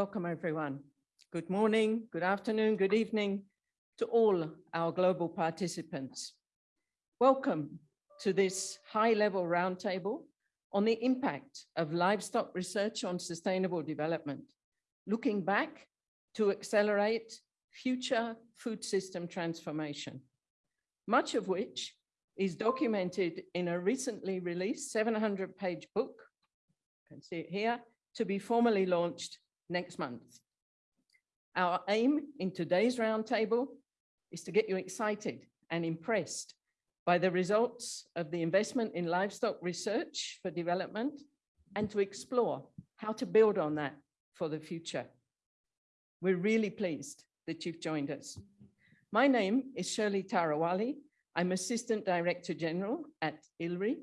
Welcome, everyone. Good morning, good afternoon, good evening to all our global participants. Welcome to this high-level roundtable on the impact of livestock research on sustainable development, looking back to accelerate future food system transformation, much of which is documented in a recently released 700-page book, you can see it here, to be formally launched next month. Our aim in today's roundtable is to get you excited and impressed by the results of the investment in livestock research for development and to explore how to build on that for the future. We're really pleased that you've joined us. My name is Shirley Tarawali. I'm Assistant Director General at ILRI,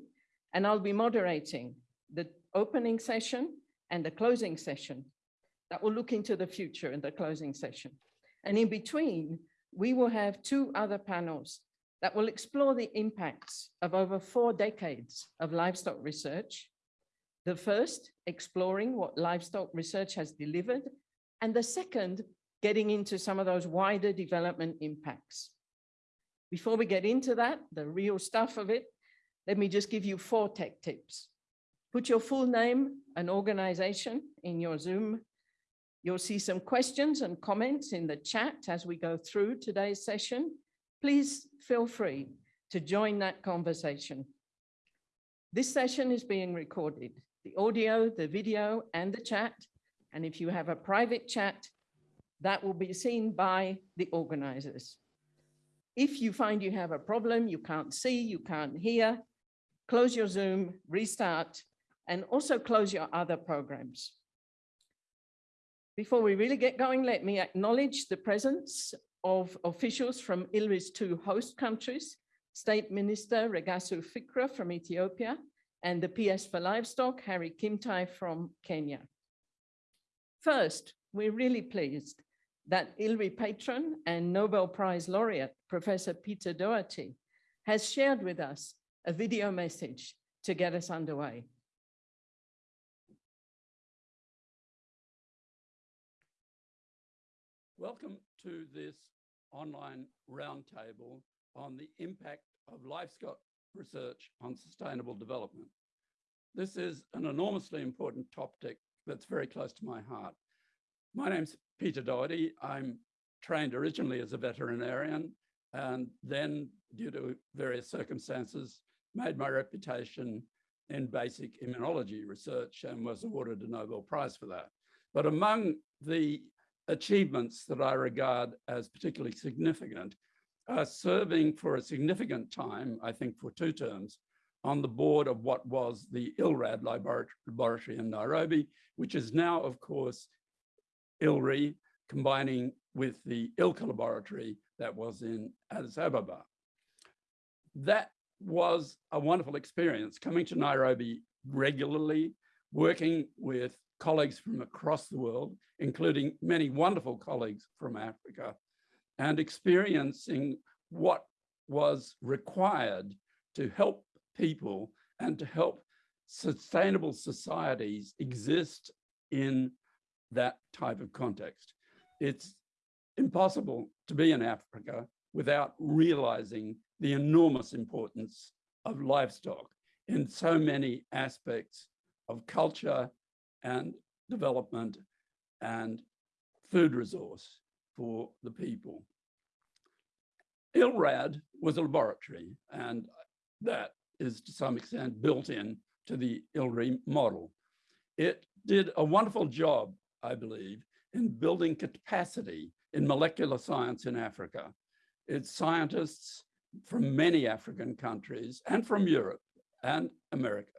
and I'll be moderating the opening session and the closing session that will look into the future in the closing session. And in between, we will have two other panels that will explore the impacts of over four decades of livestock research. The first, exploring what livestock research has delivered, and the second, getting into some of those wider development impacts. Before we get into that, the real stuff of it, let me just give you four tech tips. Put your full name and organization in your Zoom. You'll see some questions and comments in the chat as we go through today's session. Please feel free to join that conversation. This session is being recorded, the audio, the video, and the chat. And if you have a private chat, that will be seen by the organizers. If you find you have a problem, you can't see, you can't hear, close your Zoom, restart, and also close your other programs. Before we really get going, let me acknowledge the presence of officials from ILRI's two host countries, State Minister Legasso Fikra from Ethiopia and the PS for Livestock, Harry Kimtai from Kenya. First, we're really pleased that ILRI patron and Nobel Prize laureate, Professor Peter Doherty, has shared with us a video message to get us underway. Welcome to this online roundtable on the impact of livestock research on sustainable development. This is an enormously important topic that's very close to my heart. My name's Peter Doherty. I'm trained originally as a veterinarian and then due to various circumstances made my reputation in basic immunology research and was awarded a Nobel Prize for that. But among the achievements that I regard as particularly significant are serving for a significant time, I think for two terms, on the board of what was the ILRAD laboratory in Nairobi, which is now, of course, ILRI, combining with the ILCA laboratory that was in Addis Ababa. That was a wonderful experience, coming to Nairobi regularly, working with colleagues from across the world, including many wonderful colleagues from Africa, and experiencing what was required to help people and to help sustainable societies exist in that type of context. It's impossible to be in Africa without realizing the enormous importance of livestock in so many aspects of culture and development and food resource for the people. ILRAD was a laboratory and that is to some extent built in to the ILRI model. It did a wonderful job, I believe, in building capacity in molecular science in Africa. Its scientists from many African countries and from Europe and America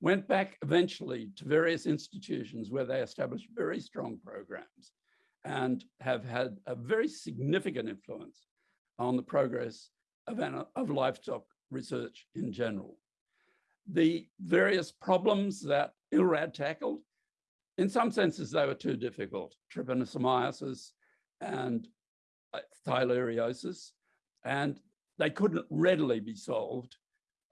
went back eventually to various institutions where they established very strong programs and have had a very significant influence on the progress of, of livestock research in general. The various problems that ILRAD tackled, in some senses they were too difficult, trypanosomiasis and uh, theileriosis, and they couldn't readily be solved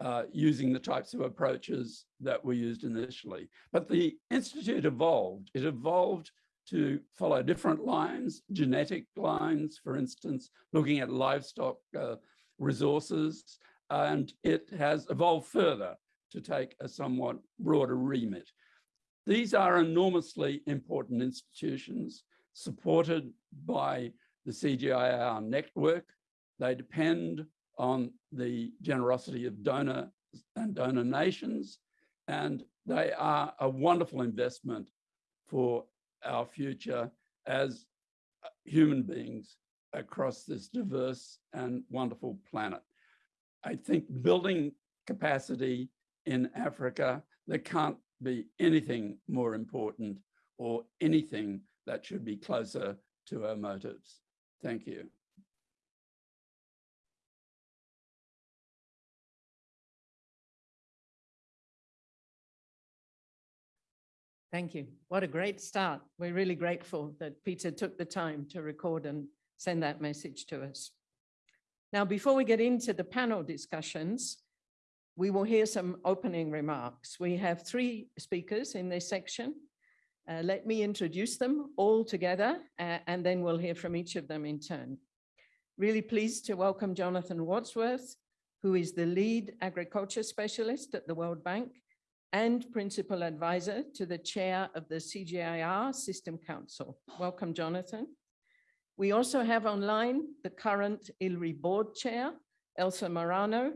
uh, using the types of approaches that were used initially. But the Institute evolved. It evolved to follow different lines, genetic lines, for instance, looking at livestock uh, resources, and it has evolved further to take a somewhat broader remit. These are enormously important institutions supported by the CGIAR network. They depend on the generosity of donor and donor nations, and they are a wonderful investment for our future as uh, human beings across this diverse and wonderful planet. I think building capacity in Africa, there can't be anything more important or anything that should be closer to our motives. Thank you. Thank you. What a great start. We're really grateful that Peter took the time to record and send that message to us. Now, before we get into the panel discussions, we will hear some opening remarks. We have three speakers in this section. Uh, let me introduce them all together, uh, and then we'll hear from each of them in turn. Really pleased to welcome Jonathan Wadsworth, who is the lead agriculture specialist at the World Bank and principal advisor to the chair of the CGIAR System Council. Welcome, Jonathan. We also have online the current ILRI board chair, Elsa Murano,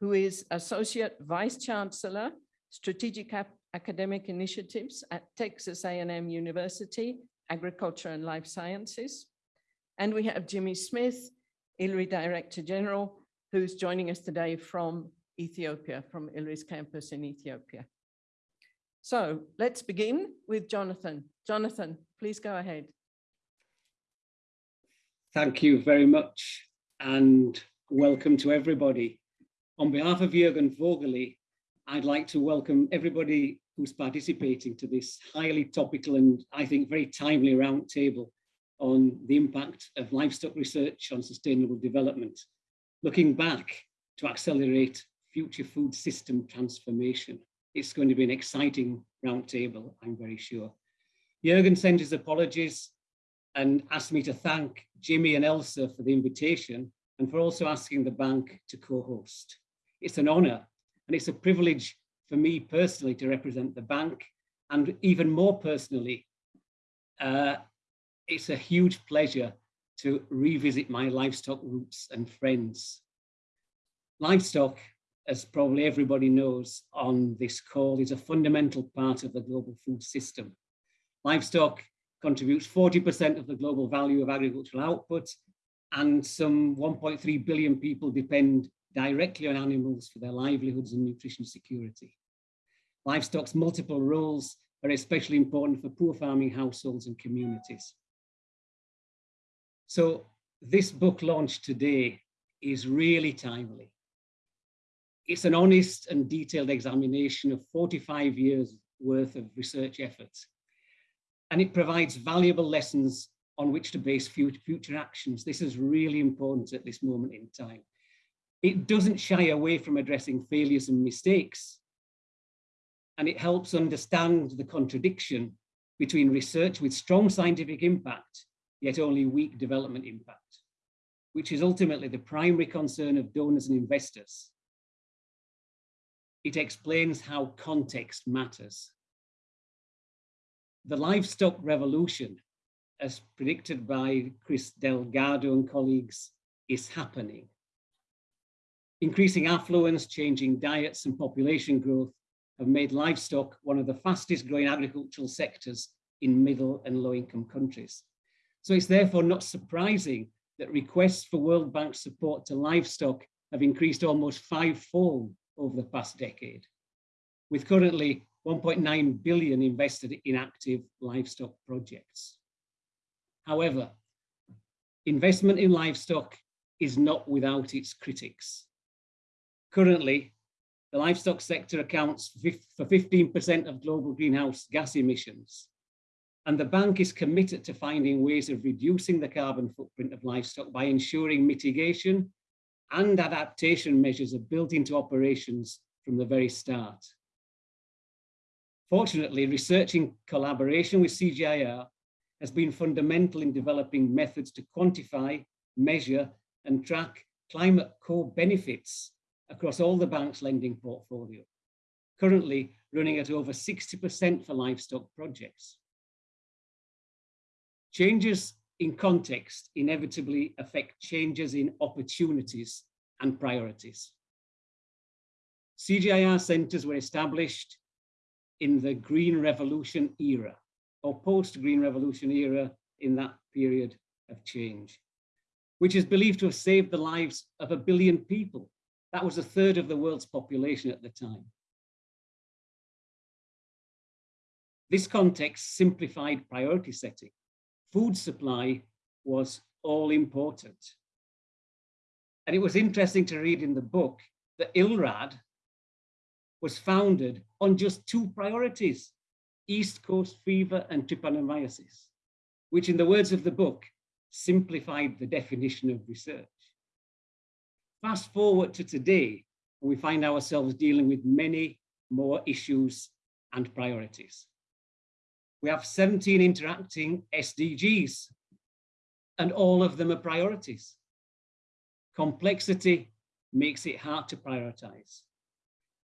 who is Associate Vice Chancellor, Strategic Academic Initiatives at Texas A&M University, Agriculture and Life Sciences. And we have Jimmy Smith, ILRI Director General, who's joining us today from Ethiopia, from ILRI's campus in Ethiopia. So let's begin with Jonathan. Jonathan, please go ahead. Thank you very much and welcome to everybody. On behalf of Jürgen Voegele, I'd like to welcome everybody who's participating to this highly topical and I think very timely roundtable on the impact of livestock research on sustainable development, looking back to accelerate future food system transformation. It's going to be an exciting roundtable, I'm very sure. Jürgen sent his apologies and asked me to thank Jimmy and Elsa for the invitation and for also asking the bank to co-host. It's an honor and it's a privilege for me personally to represent the bank and even more personally, uh, it's a huge pleasure to revisit my livestock roots and friends. Livestock as probably everybody knows on this call, is a fundamental part of the global food system. Livestock contributes 40% of the global value of agricultural output, and some 1.3 billion people depend directly on animals for their livelihoods and nutrition security. Livestock's multiple roles are especially important for poor farming households and communities. So this book launch today is really timely it's an honest and detailed examination of 45 years worth of research efforts. And it provides valuable lessons on which to base future actions. This is really important at this moment in time. It doesn't shy away from addressing failures and mistakes. And it helps understand the contradiction between research with strong scientific impact, yet only weak development impact, which is ultimately the primary concern of donors and investors it explains how context matters. The livestock revolution, as predicted by Chris Delgado and colleagues, is happening. Increasing affluence, changing diets and population growth have made livestock one of the fastest growing agricultural sectors in middle and low income countries. So it's therefore not surprising that requests for World Bank support to livestock have increased almost fivefold over the past decade, with currently 1.9 billion invested in active livestock projects. However, investment in livestock is not without its critics. Currently, the livestock sector accounts for 15% of global greenhouse gas emissions. And the bank is committed to finding ways of reducing the carbon footprint of livestock by ensuring mitigation and adaptation measures are built into operations from the very start. Fortunately, research in collaboration with CGIAR has been fundamental in developing methods to quantify, measure and track climate core benefits across all the bank's lending portfolio, currently running at over 60% for livestock projects. Changes in context inevitably affect changes in opportunities and priorities. CGIAR centres were established in the Green Revolution era or post-Green Revolution era in that period of change, which is believed to have saved the lives of a billion people. That was a third of the world's population at the time. This context simplified priority setting. Food supply was all important. And it was interesting to read in the book that ILRAD was founded on just two priorities, East Coast fever and trypanosomiasis, which in the words of the book, simplified the definition of research. Fast forward to today, and we find ourselves dealing with many more issues and priorities. We have 17 interacting SDGs, and all of them are priorities. Complexity makes it hard to prioritize.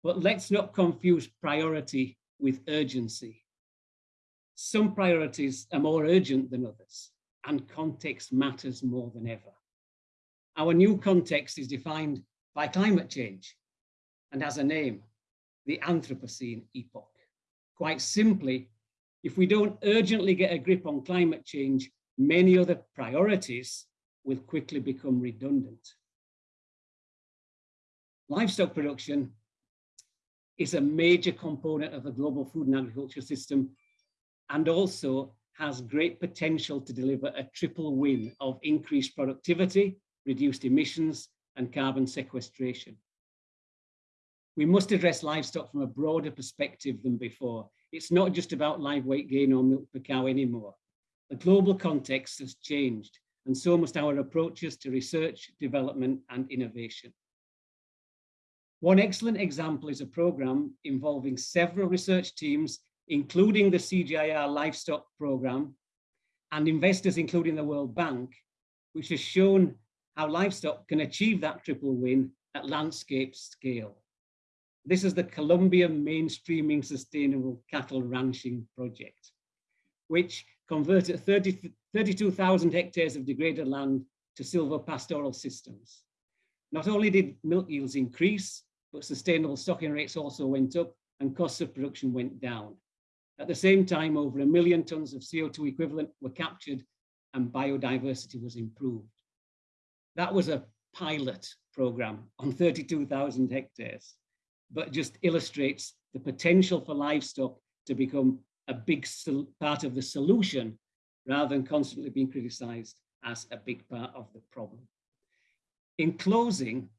But let's not confuse priority with urgency. Some priorities are more urgent than others, and context matters more than ever. Our new context is defined by climate change and has a name, the Anthropocene epoch. Quite simply, if we don't urgently get a grip on climate change, many other priorities will quickly become redundant. Livestock production is a major component of the global food and agriculture system and also has great potential to deliver a triple win of increased productivity, reduced emissions and carbon sequestration. We must address livestock from a broader perspective than before. It's not just about live weight gain or milk per cow anymore. The global context has changed and so must our approaches to research, development and innovation. One excellent example is a program involving several research teams, including the CGIAR livestock program and investors, including the World Bank, which has shown how livestock can achieve that triple win at landscape scale. This is the Colombia Mainstreaming Sustainable Cattle Ranching Project, which converted 30, 32,000 hectares of degraded land to silvopastoral systems. Not only did milk yields increase, but sustainable stocking rates also went up and costs of production went down. At the same time, over a million tons of CO2 equivalent were captured and biodiversity was improved. That was a pilot program on 32,000 hectares, but just illustrates the potential for livestock to become a big part of the solution rather than constantly being criticized as a big part of the problem. In closing,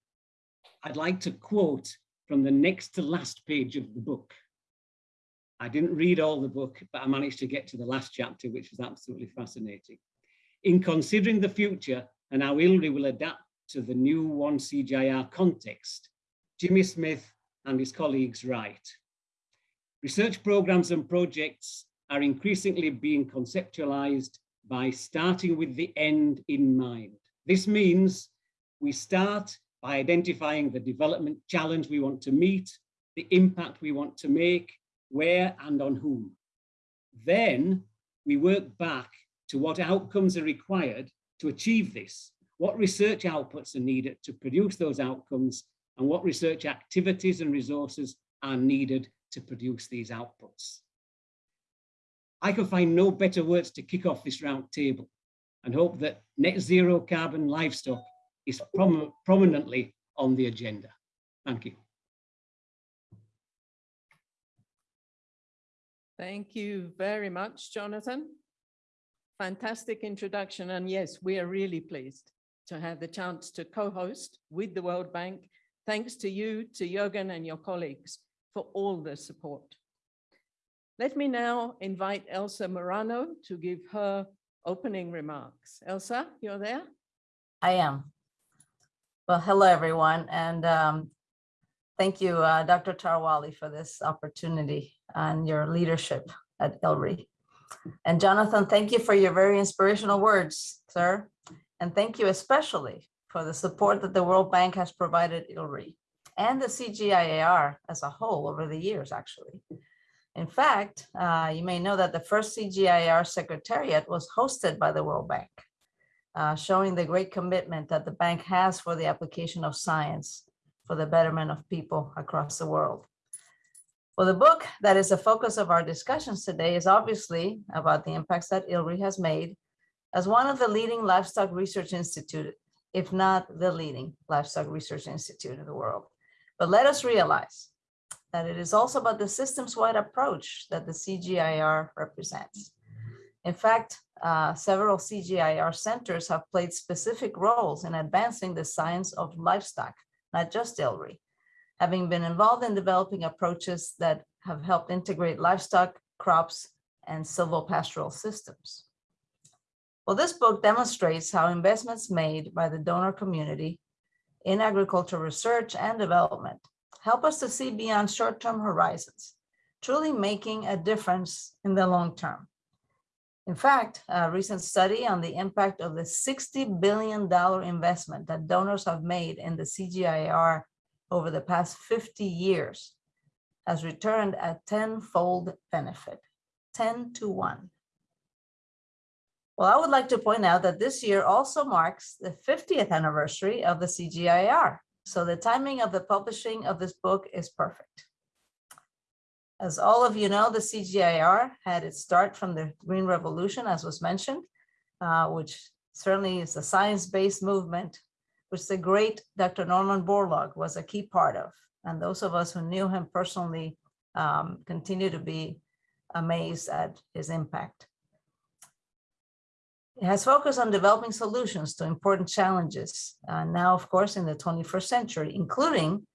I'd like to quote from the next to last page of the book. I didn't read all the book, but I managed to get to the last chapter, which was absolutely fascinating. In considering the future and how ILRI will adapt to the new One CGIAR context, Jimmy Smith and his colleagues write, research programs and projects are increasingly being conceptualized by starting with the end in mind. This means we start by identifying the development challenge we want to meet, the impact we want to make, where and on whom. Then we work back to what outcomes are required to achieve this, what research outputs are needed to produce those outcomes, and what research activities and resources are needed to produce these outputs. I can find no better words to kick off this round table and hope that net zero carbon livestock is prom prominently on the agenda. Thank you. Thank you very much, Jonathan. Fantastic introduction. And yes, we are really pleased to have the chance to co-host with the World Bank. Thanks to you, to Jürgen and your colleagues for all the support. Let me now invite Elsa Murano to give her opening remarks. Elsa, you're there? I am. Well, hello, everyone, and um, thank you, uh, Dr. Tarawali, for this opportunity and your leadership at ILRI. And Jonathan, thank you for your very inspirational words, sir. And thank you especially for the support that the World Bank has provided ILRI and the CGIAR as a whole over the years, actually. In fact, uh, you may know that the first CGIAR Secretariat was hosted by the World Bank, uh, showing the great commitment that the bank has for the application of science for the betterment of people across the world. Well, the book that is the focus of our discussions today is obviously about the impacts that ILRI has made as one of the leading livestock research institute, if not the leading livestock research institute in the world. But let us realize that it is also about the systems-wide approach that the CGIAR represents. In fact, uh, several CGIAR centers have played specific roles in advancing the science of livestock, not just ILRI, having been involved in developing approaches that have helped integrate livestock, crops, and silvopastoral systems. Well, this book demonstrates how investments made by the donor community in agricultural research and development help us to see beyond short-term horizons, truly making a difference in the long term. In fact, a recent study on the impact of the $60 billion investment that donors have made in the CGIAR over the past 50 years has returned a tenfold benefit, 10 to 1. Well, I would like to point out that this year also marks the 50th anniversary of the CGIAR. So the timing of the publishing of this book is perfect. As all of you know, the CGIAR had its start from the Green Revolution, as was mentioned, uh, which certainly is a science-based movement, which the great Dr. Norman Borlaug was a key part of. And those of us who knew him personally um, continue to be amazed at his impact. It has focused on developing solutions to important challenges, uh, now, of course, in the 21st century, including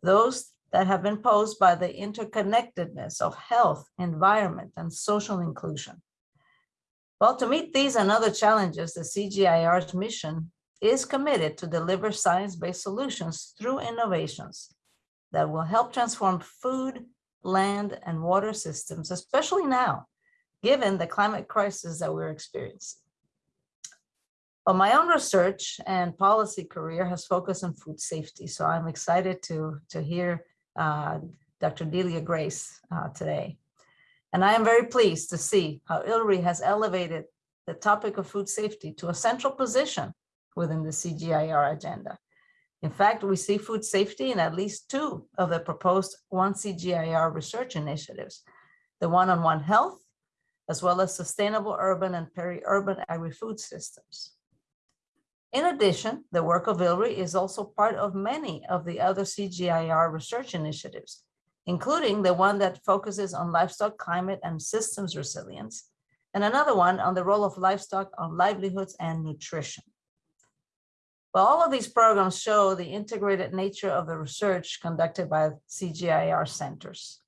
those that have been posed by the interconnectedness of health, environment, and social inclusion. Well, to meet these and other challenges, the CGIAR's mission is committed to deliver science-based solutions through innovations that will help transform food, land, and water systems, especially now, given the climate crisis that we're experiencing. But my own research and policy career has focused on food safety. So I'm excited to, to hear uh, Dr. Delia Grace uh, today. And I am very pleased to see how ILRI has elevated the topic of food safety to a central position within the CGIAR agenda. In fact, we see food safety in at least two of the proposed One CGIAR research initiatives, the one on One Health, as well as sustainable urban and peri-urban agri-food systems. In addition, the work of ILRI is also part of many of the other CGIAR research initiatives, including the one that focuses on livestock climate and systems resilience, and another one on the role of livestock on livelihoods and nutrition. Well, all of these programs show the integrated nature of the research conducted by CGIAR centers,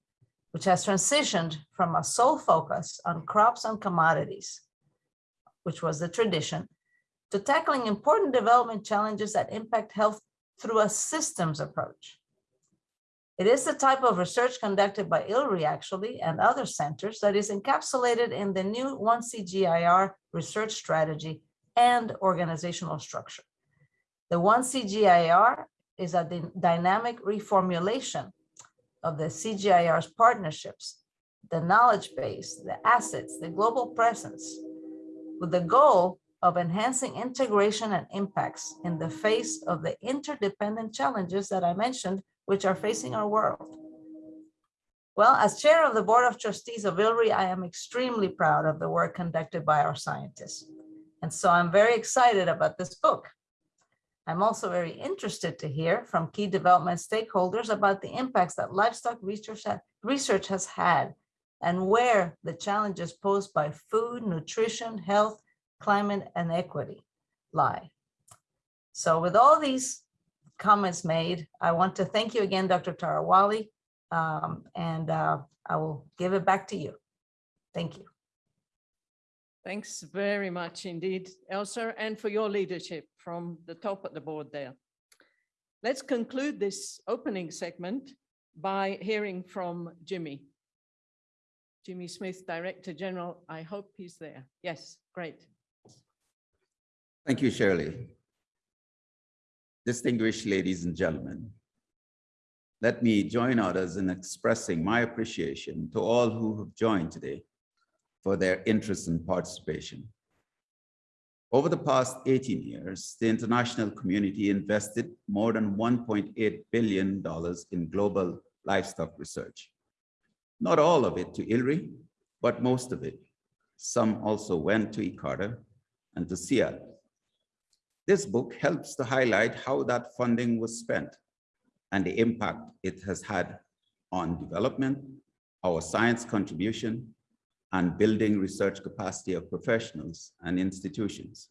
which has transitioned from a sole focus on crops and commodities, which was the tradition, to tackling important development challenges that impact health through a systems approach. It is the type of research conducted by ILRI actually and other centers that is encapsulated in the new 1CGIAR research strategy and organizational structure. The 1CGIAR is a dynamic reformulation of the CGIAR's partnerships, the knowledge base, the assets, the global presence, with the goal of enhancing integration and impacts in the face of the interdependent challenges that I mentioned, which are facing our world. Well, as chair of the Board of Trustees of ILRI, I am extremely proud of the work conducted by our scientists. And so I'm very excited about this book. I'm also very interested to hear from key development stakeholders about the impacts that livestock research, research has had and where the challenges posed by food, nutrition, health, climate and equity lie. So with all these comments made, I want to thank you again, Dr. Tarawali, um, and uh, I will give it back to you. Thank you. Thanks very much indeed, Elsa, and for your leadership from the top of the board there. Let's conclude this opening segment by hearing from Jimmy. Jimmy Smith, Director General. I hope he's there. Yes, great. Thank you, Shirley. Distinguished ladies and gentlemen, let me join others in expressing my appreciation to all who have joined today for their interest and participation. Over the past 18 years, the international community invested more than $1.8 billion in global livestock research. Not all of it to ILRI, but most of it. Some also went to ICARDA and to CIAT. This book helps to highlight how that funding was spent and the impact it has had on development, our science contribution, and building research capacity of professionals and institutions.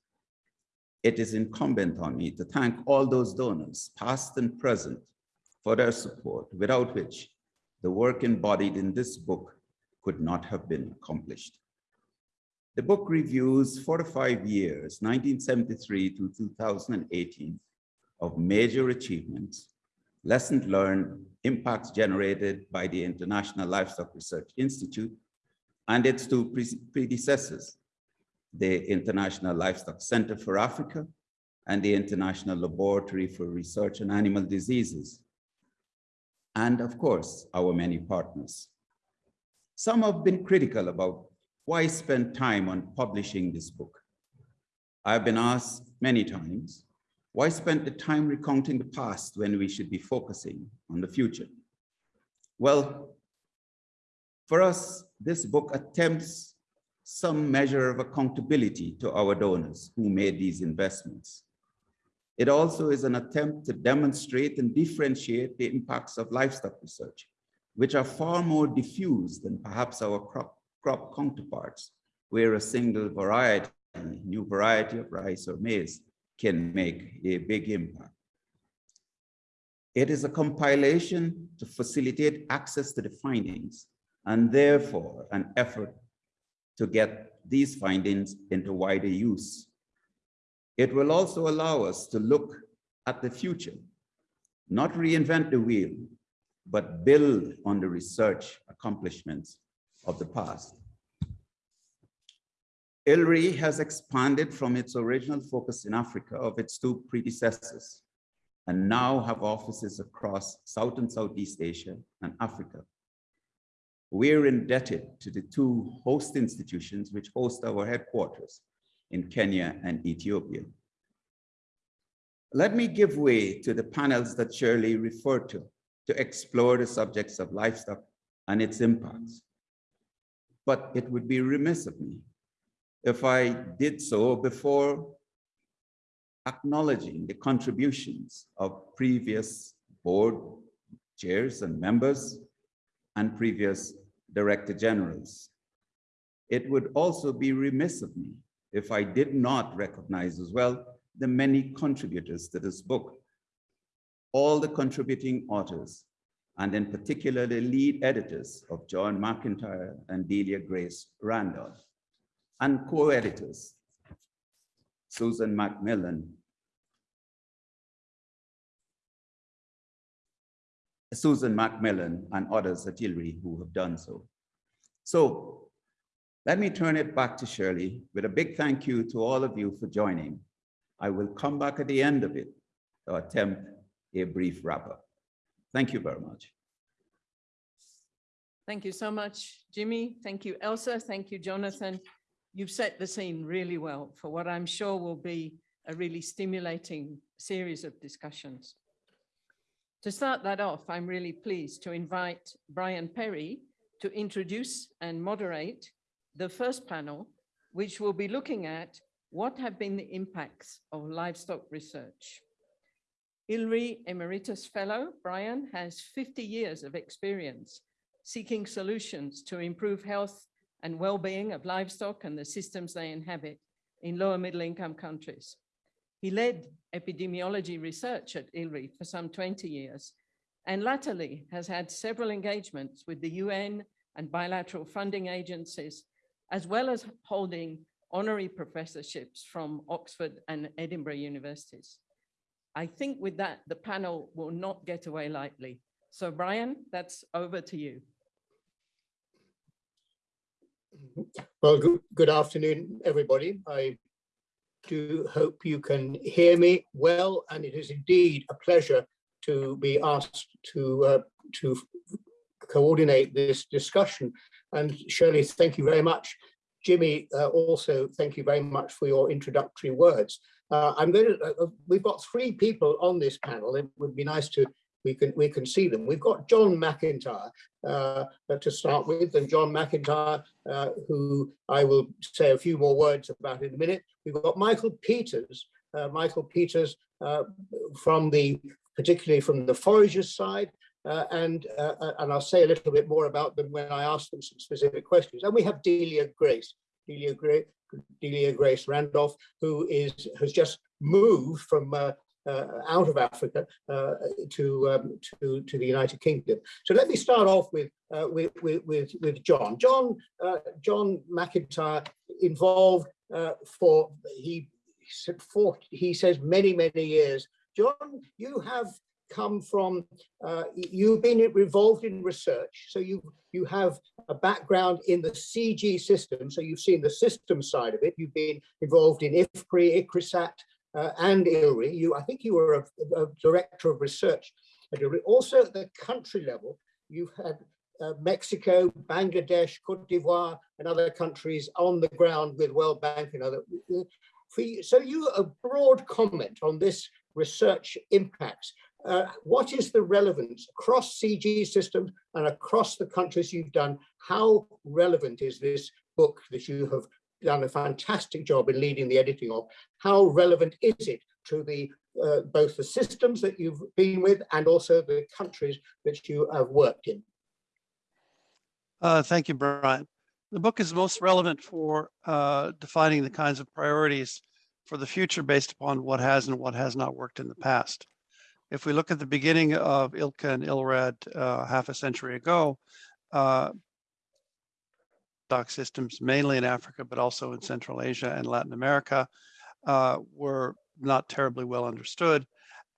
It is incumbent on me to thank all those donors, past and present, for their support, without which the work embodied in this book could not have been accomplished. The book reviews 45 years, 1973 to 2018, of major achievements, lessons learned, impacts generated by the International Livestock Research Institute and its two pre- predecessors, the International Livestock Center for Africa and the International Laboratory for Research on Animal Diseases, and of course, our many partners. Some have been critical about why spend time on publishing this book. I've been asked many times, why spend the time recounting the past when we should be focusing on the future? Well, for us, this book attempts some measure of accountability to our donors who made these investments. It also is an attempt to demonstrate and differentiate the impacts of livestock research, which are far more diffuse than perhaps our crop, crop counterparts, where a single variety, new variety of rice or maize can make a big impact. It is a compilation to facilitate access to the findings and therefore an effort to get these findings into wider use. It will also allow us to look at the future, not reinvent the wheel, but build on the research accomplishments of the past. ILRI has expanded from its original focus in Africa of its two predecessors and now have offices across South and Southeast Asia and Africa. We're indebted to the two host institutions which host our headquarters in Kenya and Ethiopia. Let me give way to the panels that Shirley referred to to explore the subjects of livestock and its impacts. But it would be remiss of me if I did so before acknowledging the contributions of previous board chairs and members and previous director generals. It would also be remiss of me if I did not recognize as well the many contributors to this book, all the contributing authors, and in particular the lead editors of John McIntire and Delia Grace Randolph, and co-editors, Susan Macmillan, Susan Macmillan and others at ILRI who have done so. So let me turn it back to Shirley with a big thank you to all of you for joining. I will come back at the end of it to attempt a brief wrap up. Thank you very much. Thank you so much, Jimmy. Thank you, Elsa. Thank you, Jonathan. You've set the scene really well for what I'm sure will be a really stimulating series of discussions. To start that off, I'm really pleased to invite Brian Perry to introduce and moderate the first panel, which will be looking at what have been the impacts of livestock research. ILRI Emeritus Fellow Brian has 50 years of experience seeking solutions to improve health and well-being of livestock and the systems they inhabit in lower middle income countries. He led epidemiology research at ILRI for some 20 years and latterly has had several engagements with the UN and bilateral funding agencies, as well as holding honorary professorships from Oxford and Edinburgh universities. I think with that, the panel will not get away lightly. So Brian, that's over to you. Well, good, good afternoon, everybody. I do hope you can hear me well, and it is indeed a pleasure to be asked to, uh, to coordinate this discussion. And Shirley, thank you very much. Jimmy, uh, also, thank you very much for your introductory words. Uh, I'm going to, uh, we've got three people on this panel. It would be nice to, we can, we can see them. We've got John McIntire uh, to start with, and John McIntire, uh, who I will say a few more words about in a minute. We've got Michael Peters, uh, Michael Peters uh, from the, particularly from the forages side, uh, and uh, uh, and I'll say a little bit more about them when I ask them some specific questions. And we have Delia Grace, Delia Grace, Delia Grace Randolph, who is has just moved from uh, uh, out of Africa uh, to, um, to to the United Kingdom. So let me start off with uh, with, with with with John. John uh, John McIntire involved uh, for he said for he says many many years. John, you have come from uh, you've been involved in research, so you you have a background in the CG system, so you've seen the system side of it. You've been involved in IFPRI, ICRISAT, uh, and ILRI. You, I think you were a, a director of research at ILRI. Also at the country level, you've had uh, Mexico, Bangladesh, Cote d'Ivoire, and other countries on the ground with World Bank and other. For you, so you a broad comment on this research impacts. Uh, what is the relevance across CG systems and across the countries you've done? How relevant is this book that you have done a fantastic job in leading the editing of? How relevant is it to the uh, both the systems that you've been with and also the countries that you have worked in? Uh, thank you, Brian. The book is most relevant for uh, defining the kinds of priorities for the future based upon what has and what has not worked in the past. If we look at the beginning of ILCA and ILRAD uh, half a century ago, uh, dock systems, mainly in Africa, but also in Central Asia and Latin America, uh, were not terribly well understood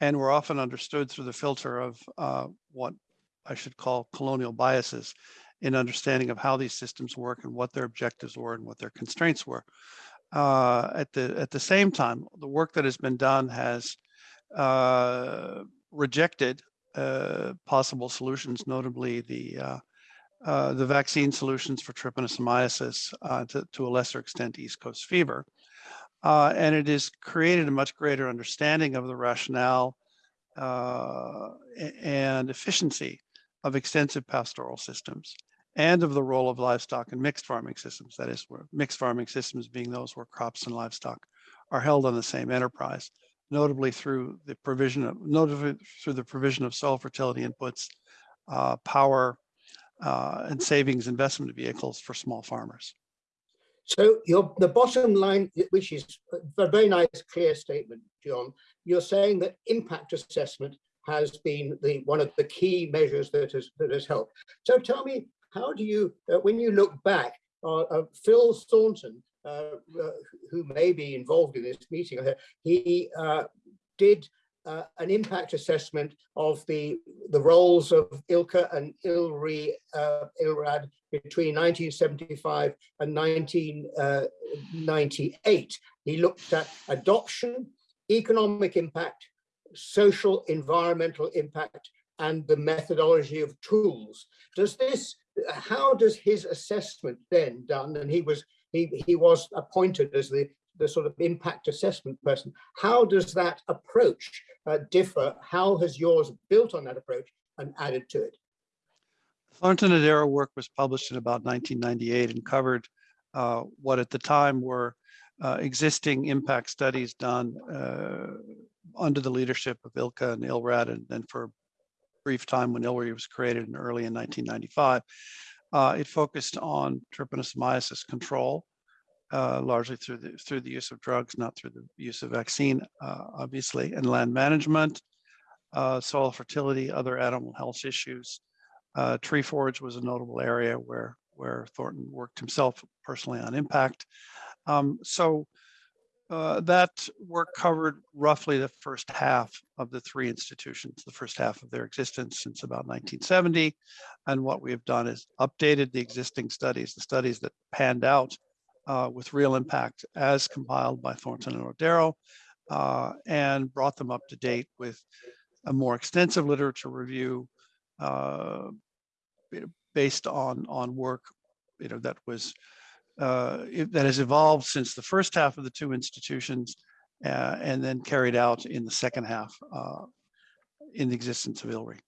and were often understood through the filter of uh, what I should call colonial biases in understanding of how these systems work and what their objectives were and what their constraints were. Uh, at the at the same time, the work that has been done has rejected uh, possible solutions, notably the uh, uh, the vaccine solutions for trypanosomiasis, uh, to, to a lesser extent, East Coast fever. Uh, and it has created a much greater understanding of the rationale uh, and efficiency of extensive pastoral systems and of the role of livestock in mixed farming systems. That is, where mixed farming systems being those where crops and livestock are held on the same enterprise notably through the provision of, notably through the provision of soil fertility inputs, uh, power, uh, and savings investment vehicles for small farmers. So your the bottom line, which is a very nice, clear statement, John, you're saying that impact assessment has been the one of the key measures that has that has helped. So tell me, how do you, uh, when you look back, uh, uh, Phil Thornton Uh, uh, who may be involved in this meeting, he uh, did uh, an impact assessment of the, the roles of ILCA and ILRI, ILRAD between 1975 and 1998. He looked at adoption, economic impact, social environmental impact, and the methodology of tools. Does this, how does his assessment then done, and he was he, he was appointed as the, the sort of impact assessment person. How does that approach uh, differ? How has yours built on that approach and added to it? Thornton and Arrow work was published in about 1998 and covered uh, what at the time were uh, existing impact studies done uh, under the leadership of ILCA and ILRAD and then for brief time when ILRI was created in early in 1995. Uh, it focused on trypanosomiasis control, uh, largely through the through the use of drugs, not through the use of vaccine, uh, obviously, and land management, uh, soil fertility, other animal health issues. Uh, tree forage was a notable area where where Thornton worked himself personally on impact. Um, so uh, that work covered roughly the first half of the three institutions, the first half of their existence since about 1970. And what we have done is updated the existing studies, the studies that panned out uh, with real impact as compiled by Thornton and Odero, uh, and brought them up to date with a more extensive literature review uh, based on on work you know that was uh, that has evolved since the first half of the two institutions uh, and then carried out in the second half uh, in the existence of ILRI.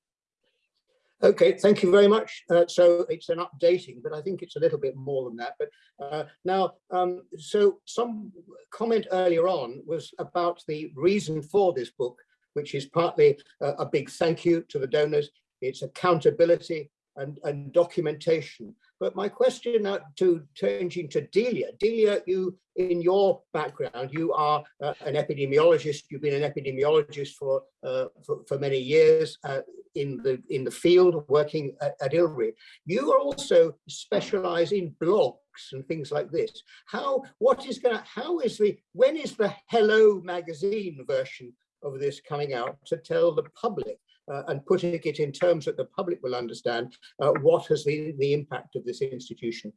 Okay, thank you very much. Uh, so it's an updating, but I think it's a little bit more than that. But uh, now, um, so some comment earlier on was about the reason for this book, which is partly a, a big thank you to the donors. It's accountability and, and documentation. But my question now to changing to Delia. Delia, you, in your background, you are uh, an epidemiologist. You've been an epidemiologist for, uh, for, for many years. Uh, in the in the field working at, at ILRI. You also specialize in blogs and things like this. How what is going how is the when is the Hello magazine version of this coming out to tell the public uh, and putting it in terms that the public will understand uh, what has the the impact of this institution?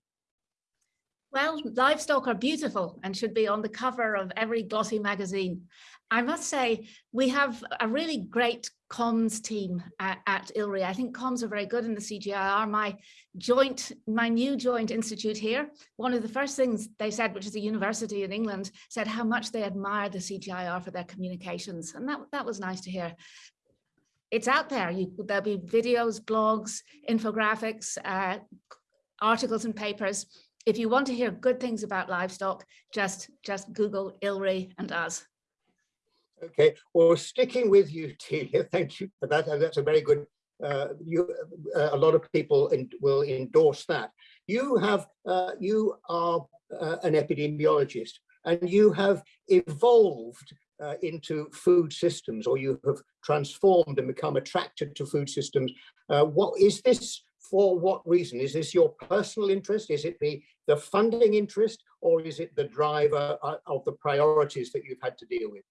Well, livestock are beautiful and should be on the cover of every glossy magazine. I must say, we have a really great comms team at, at ILRI. I think comms are very good in the CGIAR. My joint, my new joint institute here, one of the first things they said, which is a university in England, said how much they admire the CGIAR for their communications. And that, that was nice to hear. It's out there. You, there'll be videos, blogs, infographics, uh, articles and papers if you want to hear good things about livestock, just just Google ILRI and us. Okay, well, sticking with you, Delia, thank you for that. That's a very good, uh, you, uh, a lot of people in, will endorse that. You have, uh, you are uh, an epidemiologist and you have evolved uh, into food systems or you have transformed and become attracted to food systems. Uh, what is this for what reason? Is this your personal interest? Is it the, the funding interest or is it the driver uh, of the priorities that you've had to deal with?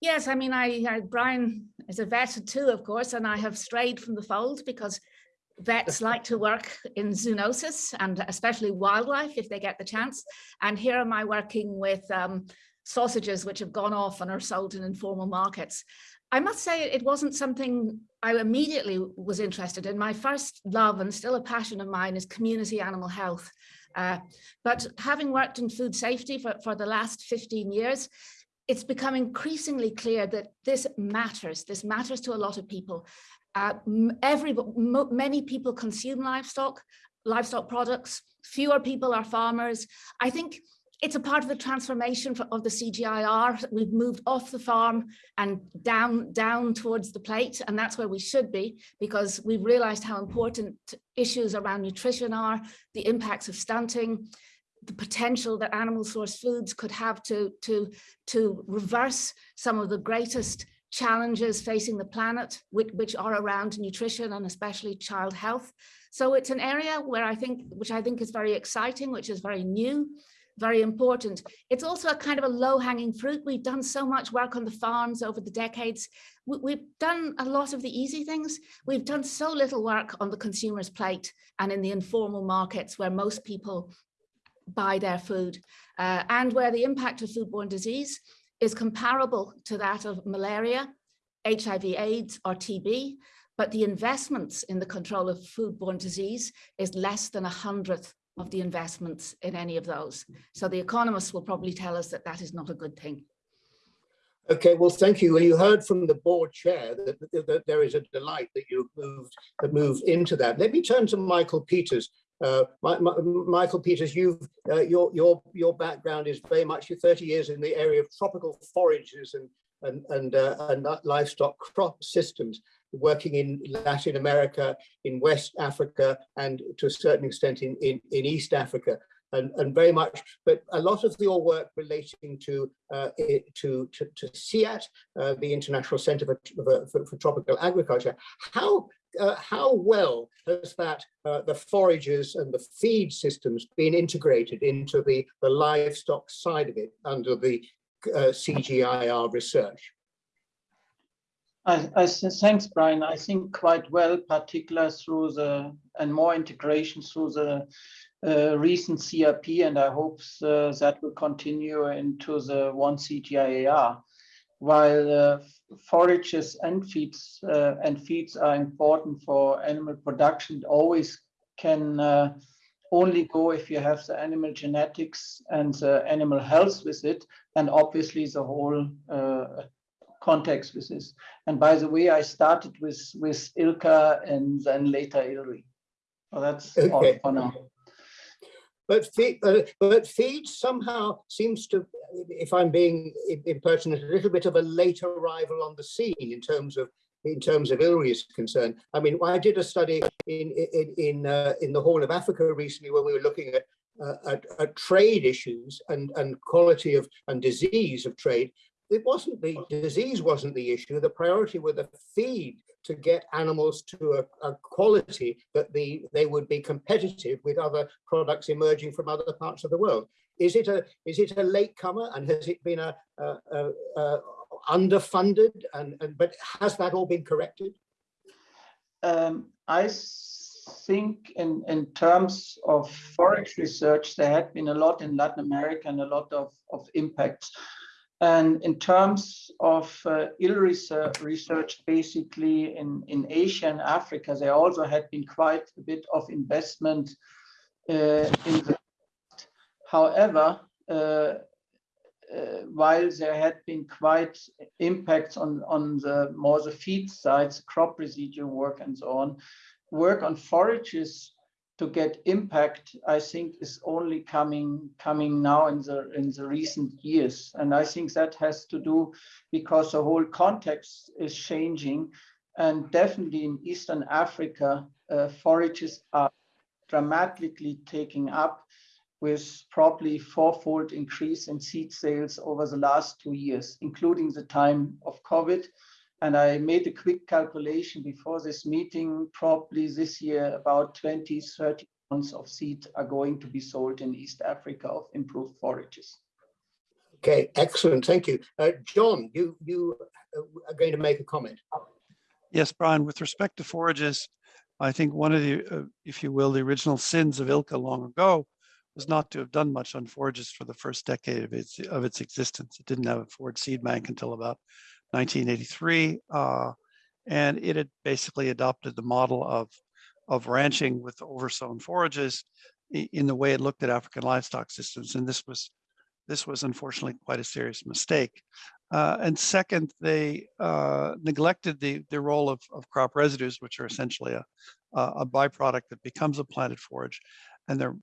Yes, I mean, I, I Brian is a vet too, of course, and I have strayed from the fold because vets like to work in zoonosis and especially wildlife if they get the chance. And here am I working with um, sausages which have gone off and are sold in informal markets. I must say it wasn't something I immediately was interested in. My first love and still a passion of mine is community animal health. Uh, but having worked in food safety for, for the last 15 years, it's become increasingly clear that this matters. This matters to a lot of people. Uh, every, many people consume livestock, livestock products. Fewer people are farmers. I think it's a part of the transformation for, of the CGIAR. We've moved off the farm and down, down towards the plate, and that's where we should be because we've realized how important issues around nutrition are, the impacts of stunting, the potential that animal source foods could have to, to, to reverse some of the greatest challenges facing the planet, which, which are around nutrition and especially child health. So it's an area where I think, which I think is very exciting, which is very new, very important. It's also a kind of a low hanging fruit. We've done so much work on the farms over the decades. We've done a lot of the easy things. We've done so little work on the consumer's plate and in the informal markets where most people buy their food uh, and where the impact of foodborne disease is comparable to that of malaria, HIV AIDS or TB, but the investments in the control of foodborne disease is less than a hundredth of the investments in any of those. So the economists will probably tell us that that is not a good thing. Okay, well, thank you. Well, you heard from the board chair that, that, that there is a delight that you moved that moved into that. Let me turn to Michael Peters. Uh, my, my, Michael Peters, you've uh, your your your background is very much your 30 years in the area of tropical forages and and and, uh, and livestock crop systems working in Latin America, in West Africa, and to a certain extent in, in, in East Africa. And, and, very much, but a lot of your work relating to uh, to, to, to CIAT, uh, the International Center for, for, for, Tropical Agriculture. How uh, how well has that, uh, the forages and the feed systems been integrated into the, the livestock side of it under the uh, CGIAR research? I, I, thanks, Brian. I think quite well, particularly through the, and more integration through the uh, recent CRP, and I hope uh, that will continue into the one CGIAR. While uh, forages and feeds uh, and feeds are important for animal production, always can uh, only go if you have the animal genetics and the animal health with it, and obviously the whole uh, context with this. And by the way, I started with with ILCA and then later ILRI. So that's all for now. But feed, uh, but feed somehow seems to, if I'm being impertinent, a little bit of a late arrival on the scene in terms of in terms of ILRI is concerned. I mean, I did a study in in in uh, in the Horn of Africa recently when we were looking at, uh, at at trade issues and and quality of and disease of trade. It wasn't the disease wasn't the issue. The priority were the feed to get animals to a, a quality that the they would be competitive with other products emerging from other parts of the world. Is it a is it a latecomer and has it been a, a, a, underfunded and, and but has that all been corrected? Um, I think in, in terms of forage research, there had been a lot in Latin America and a lot of, of impacts. And in terms of uh, ill research, research, basically in, in Asia and Africa, there also had been quite a bit of investment uh, in the However, uh, uh, while there had been quite impacts on, on the more the feed sides, crop residue work and so on, work on forages to get impact, I think is only coming coming now in the in the recent years. And I think that has to do because the whole context is changing. And definitely in Eastern Africa, uh, forages are dramatically taking up with probably fourfold increase in seed sales over the last two years, including the time of COVID. And I made a quick calculation before this meeting, probably this year about 20, 30 tons of seed are going to be sold in East Africa of improved forages. Okay, excellent, thank you. Uh, John, you you uh, are going to make a comment. Yes, Brian, with respect to forages, I think one of the, uh, if you will, the original sins of ILCA long ago was not to have done much on forages for the first decade of its of its existence. It didn't have a forage seed bank until about 1983, uh, and it had basically adopted the model of of ranching with oversown forages in the way it looked at African livestock systems, and this was this was unfortunately quite a serious mistake. Uh, and second, they uh, neglected the the role of, of crop residues, which are essentially a a byproduct that becomes a planted forage, and they're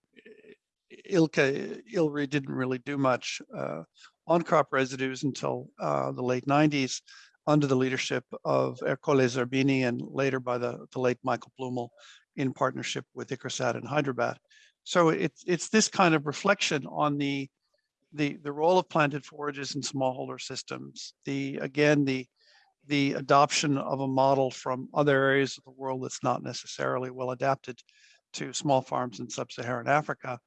ILCA, ILRI didn't really do much uh, on crop residues until uh, the late 90s under the leadership of Ercole Zerbini and later by the, the late Michael Blümmel in partnership with ICRISAT and Hyderabad. So it's, it's this kind of reflection on the, the, the role of planted forages in smallholder systems. The, again, the, the adoption of a model from other areas of the world that's not necessarily well adapted to small farms in sub-Saharan Africa.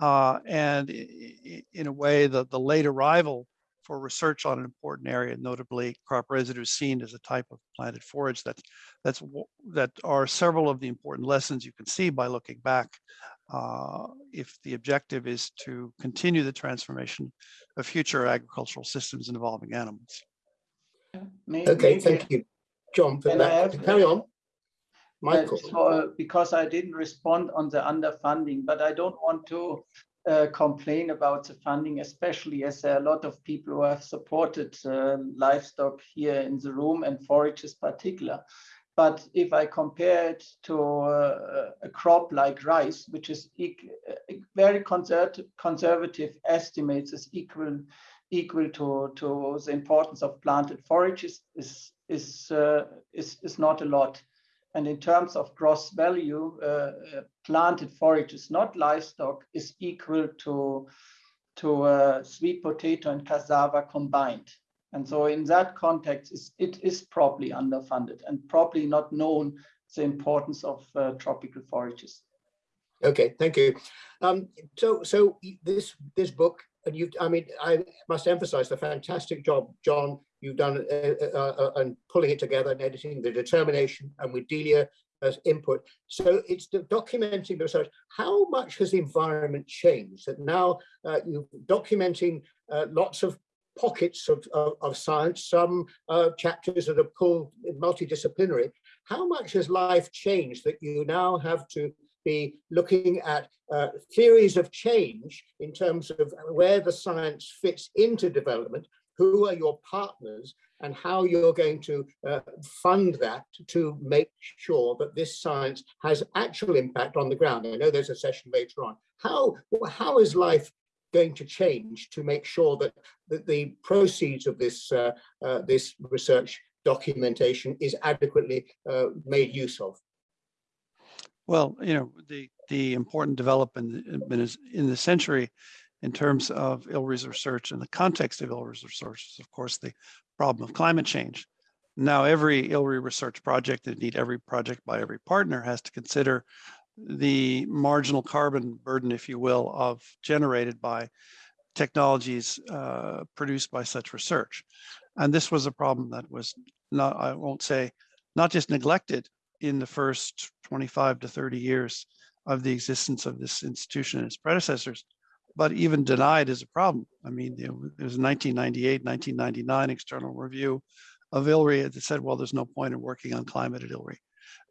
Uh, and i- i- in a way, the, the late arrival for research on an important area, notably crop residues seen as a type of planted forage that, that's, that are several of the important lessons you can see by looking back. Uh, if the objective is to continue the transformation of future agricultural systems involving animals. May- Okay, maybe- thank you, John, for Can I that. have- Carry on. Uh, Michael, so, uh, because I didn't respond on the underfunding, but I don't want to uh, complain about the funding, especially as there are a lot of people who have supported uh, livestock here in the room and forages particular. But if I compare it to uh, a crop like rice, which is eq- uh, very conservative, conservative estimates is equal equal to, to the importance of planted forages is is uh, is, is not a lot. And in terms of gross value, uh, uh, planted forages, not livestock, is equal to, to uh, sweet potato and cassava combined. And so in that context, it's, probably underfunded and probably not known the importance of uh, tropical forages. Okay, thank you. Um, so, so this, this book, and you, I mean, I must emphasize the fantastic job, John, you've done uh, uh, uh, and pulling it together and editing the determination and with Delia as input. So it's do- documenting the research. How much has the environment changed that now uh, you're documenting uh, lots of pockets of, of, of science, some uh, chapters that are pulled multidisciplinary. How much has life changed that you now have to be looking at uh, theories of change in terms of where the science fits into development, who are your partners, and how you're going to uh, fund that to make sure that this science has actual impact on the ground. I know there's a session later on. How, how is life going to change to make sure that, that the proceeds of this, uh, uh, this research documentation is adequately uh, made use of? Well, you know, the, the important development in- in the century in terms of ILRI's research and the context of ILRI's research is, of course, the problem of climate change. Now, every ILRI research project, indeed every project by every partner has to consider the marginal carbon burden, if you will, of generated by technologies uh, produced by such research. And this was a problem that was not, I won't say, not just neglected in the first 25 to 30 years of the existence of this institution and its predecessors, but even denied is a problem. I mean, there was a 1998, 1999 external review of ILRI that said, well, there's no point in working on climate at ILRI.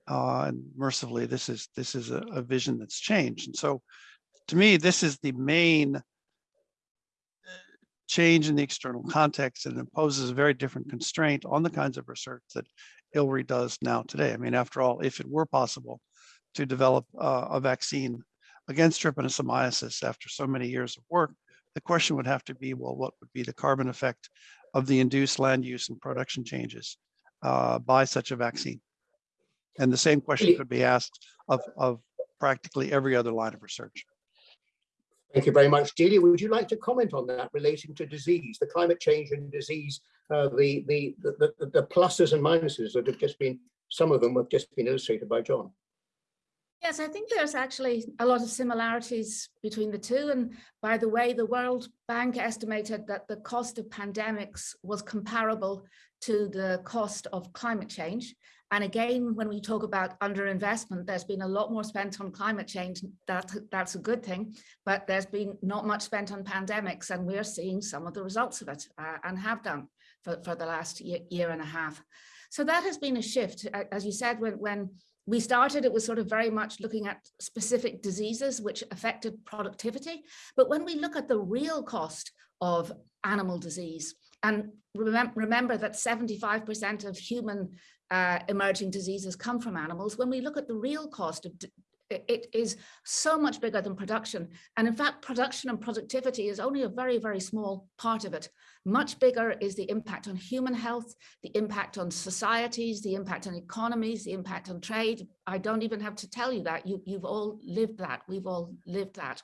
Uh, and mercifully, this is this is a, a vision that's changed. And so, to me, this is the main uh, change in the external context and imposes a very different constraint on the kinds of research that ILRI does now today. I mean, after all, if it were possible to develop uh, a vaccine against trypanosomiasis after so many years of work, the question would have to be, well, what would be the carbon effect of the induced land use and production changes uh, by such a vaccine? And the same question could be asked of, of practically every other line of research. Thank you very much. Delia, would you like to comment on that relating to disease, the climate change and disease, uh, the, the, the, the, the pluses and minuses that have just been, some of them have just been illustrated by John? Yes, I think there's actually a lot of similarities between the two. And by the way, the World Bank estimated that the cost of pandemics was comparable to the cost of climate change. And again, when we talk about underinvestment, there's been a lot more spent on climate change. That, that's a good thing, but there's been not much spent on pandemics, and we're seeing some of the results of it uh, and have done for, for the last year, year and a half. So that has been a shift. As you said, when, when we started, it was sort of very much looking at specific diseases which affected productivity. But when we look at the real cost of animal disease, and remem- remember that 75% of human uh, emerging diseases come from animals, when we look at the real cost of it- is so much bigger than production. And in fact, production and productivity is only a very, very small part of it. Much bigger is the impact on human health, the impact on societies, the impact on economies, the impact on trade. I don't even have to tell you that. You, you've all lived that. We've all lived that.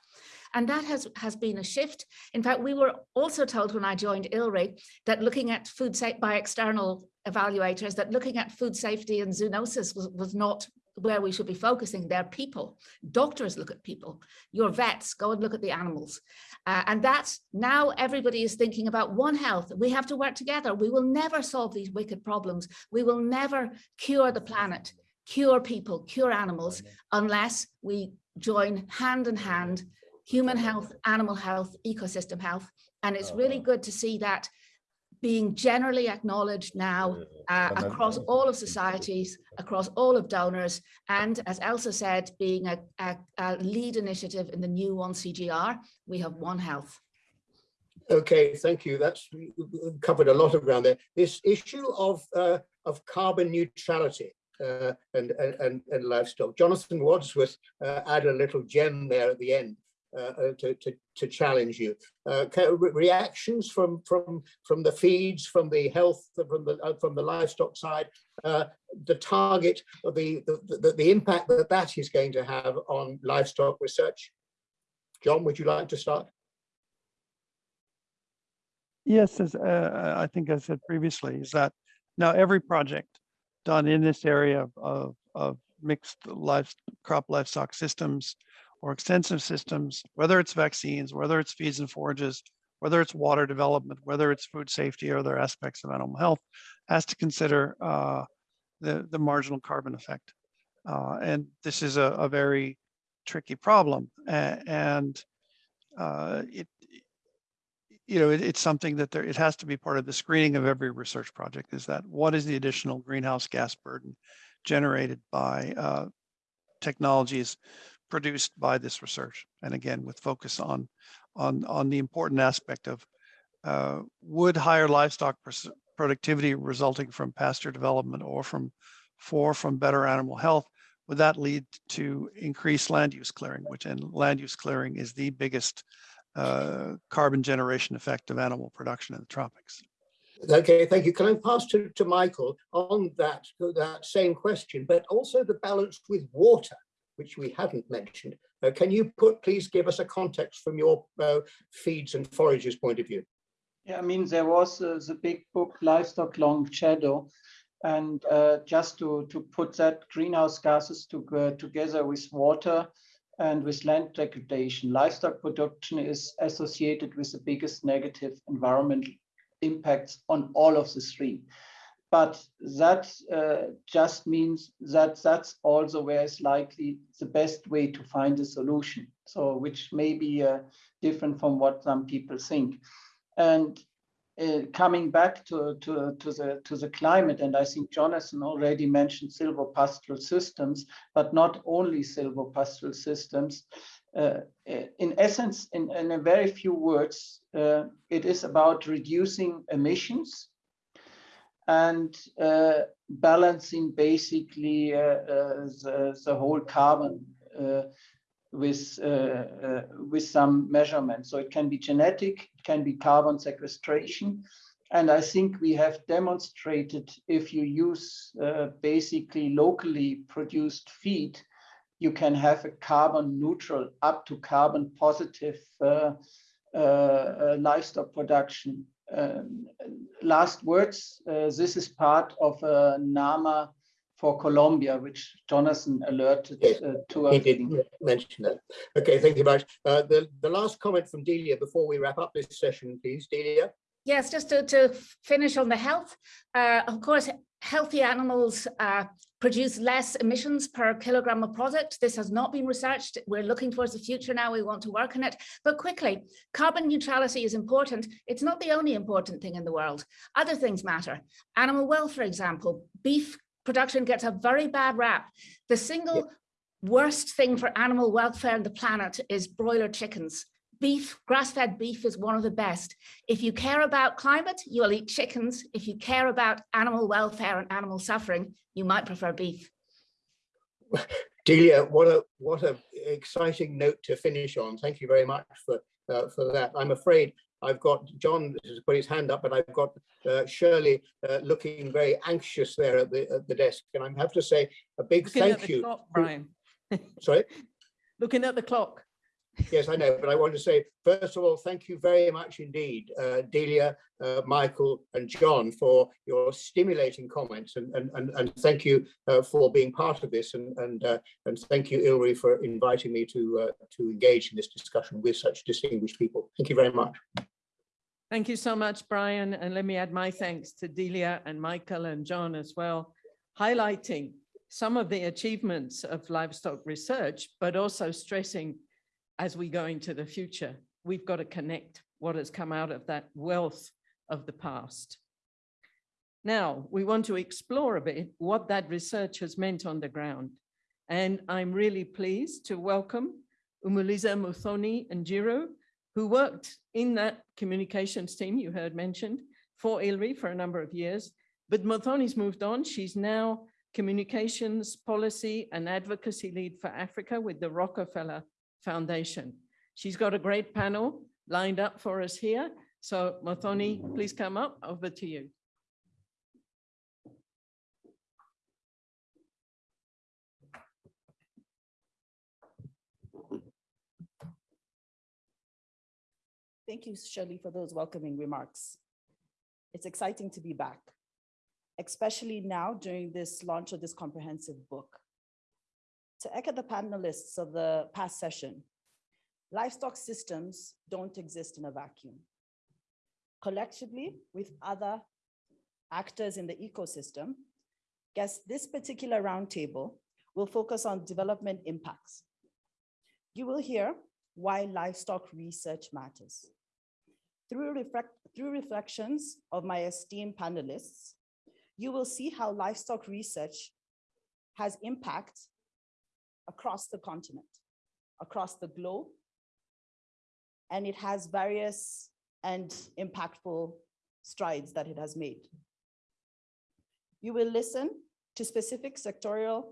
And that has, has been a shift. In fact, we were also told when I joined ILRI that looking at food safety by external evaluators, that looking at food safety and zoonosis was, was not where we should be focusing. They're people. Doctors look at people. Your vets go and look at the animals. Uh, and that's now everybody is thinking about One Health. We have to work together. We will never solve these wicked problems. We will never cure the planet, cure people, cure animals, unless we join hand in hand, human health, animal health, ecosystem health. And it's really good to see that being generally acknowledged now uh, across all of societies, across all of donors, and as Elsa said, being a, a, a lead initiative in the new one CGIAR, we have One Health. Okay, thank you. That's we- we covered a lot of ground there. This issue of uh, of carbon neutrality uh, and, and and and livestock. Jonathan Wadsworth uh, added a little gem there at the end to, to to challenge you. Uh, reactions from from from the feeds, from the health, from the uh, from the livestock side. Uh, the target, the, the the the impact that that is going to have on livestock research. John, would you like to start? Yes, as uh, I think I said previously, is that now every project done in this area of, of, of mixed life, crop livestock systems or extensive systems, whether it's vaccines, whether it's feeds and forages, whether it's water development, whether it's food safety or other aspects of animal health, has to consider uh, the, the marginal carbon effect. Uh, and this is a, a very tricky problem. and uh, it, you know, it, it's something that there, it has to be part of the screening of every research project is that what is the additional greenhouse gas burden generated by uh, technologies produced by this research? And again, with focus on, on, on the important aspect of uh, would higher livestock productivity resulting from pasture development or from, for from better animal health, would that lead to increased land use clearing, which and land use clearing is the biggest uh, carbon generation effect of animal production in the tropics. Okay, thank you. Can I pass to, to Michael on that, that same question, but also the balance with water, which we haven't mentioned. Uh, can you put, please give us a context from your uh, feeds and forages point of view? Yeah, I mean, there was uh, the big book Livestock Long Shadow. And uh, just to, to put that greenhouse gases to, uh, together with water and with land degradation, livestock production is associated with the biggest negative environmental impacts on all of the three. But that uh, just means that that's also where it's likely the best way to find a solution. So which may be uh, different from what some people think. And uh, coming back to, to, to, the, to the climate, and I think Jonathan already mentioned silvopastoral systems, but not only silvopastoral systems. Uh, in essence, in, in a very few words, uh, it is about reducing emissions and uh, balancing basically uh, uh, the, the whole carbon uh, with with some measurements. So it can be genetic, it can be carbon sequestration, and I think we have demonstrated if you use uh, basically locally produced feed, you can have a carbon neutral up to carbon positive uh, uh, livestock production. Um, last words, uh, this is part of a NAMA for Colombia, which Jonathan alerted Yes, uh, to. He us. did mention that. Okay, thank you very much. Uh, the, the last comment from Delia before we wrap up this session, please, Delia. Yes, just to, to finish on the health, uh, of course, healthy animals uh, produce less emissions per kilogram of product. This has not been researched. We're looking towards the future now. We want to work on it. But quickly, carbon neutrality is important. It's not the only important thing in the world. Other things matter. Animal wealth, for example, beef production gets a very bad rap. The single worst thing for animal welfare on the planet is broiler chickens. Beef, grass-fed beef is one of the best. If you care about climate, you'll eat chickens. If you care about animal welfare and animal suffering, you might prefer beef. Delia, what a what a exciting note to finish on. Thank you very much for uh, for that. I'm afraid I've got John has put his hand up, but I've got uh, Shirley uh, looking very anxious there at the at the desk, and I have to say a big Looking at thank the you. clock, Brian. Sorry. Looking at the clock. Yes, I know, but I want to say, first of all, thank you very much indeed, uh, Delia, uh, Michael and John for your stimulating comments and, and, and, and thank you uh, for being part of this and, and, uh, and thank you, ILRI, for inviting me to, uh, to engage in this discussion with such distinguished people. Thank you very much. Thank you so much, Brian. And let me add my thanks to Delia and Michael and John as well, highlighting some of the achievements of livestock research, but also stressing as we go into the future, we've got to connect what has come out of that wealth of the past. Now, we want to explore a bit what that research has meant on the ground. And I'm really pleased to welcome Umuliza Muthoni and Jiro, who worked in that communications team you heard mentioned for ILRI for a number of years. But Muthoni's moved on. She's now communications policy and advocacy lead for Africa with the Rockefeller Foundation. She's got a great panel lined up for us here. So Muthoni, please come up. Over to you. Thank you, Shirley, for those welcoming remarks. It's exciting to be back, especially now during this launch of this comprehensive book. To echo the panelists of the past session, livestock systems don't exist in a vacuum. Collectively, with other actors in the ecosystem, guess this particular roundtable will focus on development impacts. You will hear why livestock research matters. Through, reflect, through reflections of my esteemed panelists, you will see how livestock research has impact across the continent, across the globe, and it has various and impactful strides that it has made. You will listen to specific sectorial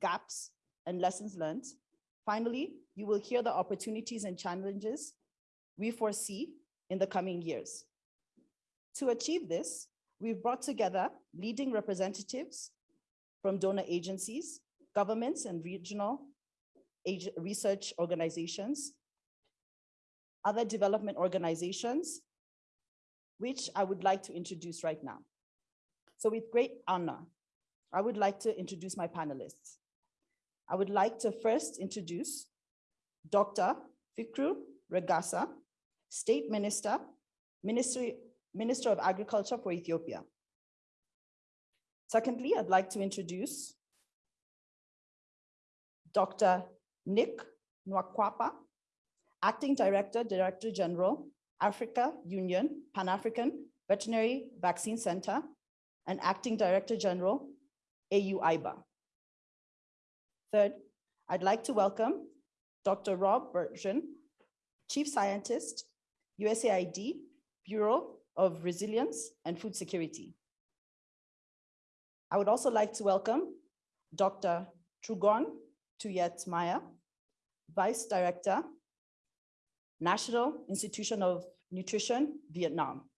gaps and lessons learned. Finally, you will hear the opportunities and challenges we foresee in the coming years. To achieve this, we've brought together leading representatives from donor agencies, governments and regional research organizations, other development organizations, which I would like to introduce right now. So with great honor, I would like to introduce my panelists. I would like to first introduce Dr. Fikru Regassa, State Minister, Ministry, Minister of Agriculture for Ethiopia. Secondly, I'd like to introduce Dr. Nick Nwankpa, Acting Director, Director General, Africa Union, Pan-African Veterinary Vaccine Center, and Acting Director General, AU IBA. Third, I'd like to welcome Dr. Rob Bertram, Chief Scientist, USAID Bureau of Resilience and Food Security. I would also like to welcome Dr. Trương Tuyết Mai, Vice Director, National Institution of Nutrition, Vietnam.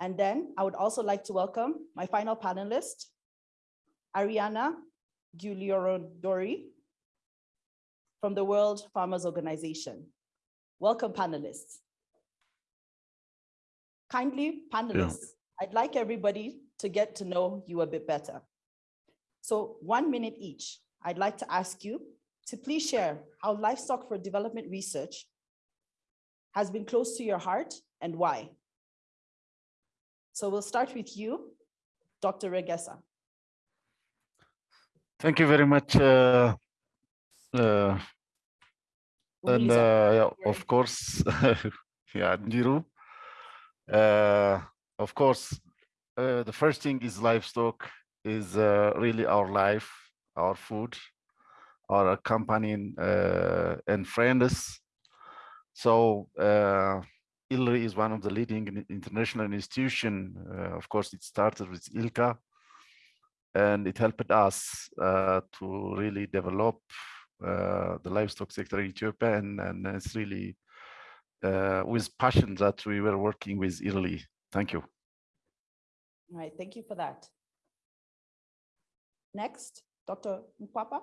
And then I would also like to welcome my final panelist, Arianna Giuliodori from the World Farmers Organization. Welcome panelists. Kindly panelists, I'd like everybody to get to know you a bit better. So one minute each, I'd like to ask you to please share how livestock for development research has been close to your heart and why. So we'll start with you, Dr. Regassa. Thank you very much. Uh, uh, and uh, yeah, of course, yeah, Niru. Uh, of course, uh, the first thing is livestock is uh, really our life, our food, our companion uh, and friends. So uh, ILRI is one of the leading international institution. Of course, it started with ILCA, and it helped us uh, to really develop uh, the livestock sector in Ethiopia, and, and it's really uh, with passion that we were working with ILRI. Thank you. All right, thank you for that. Next, Dr. Mpapa.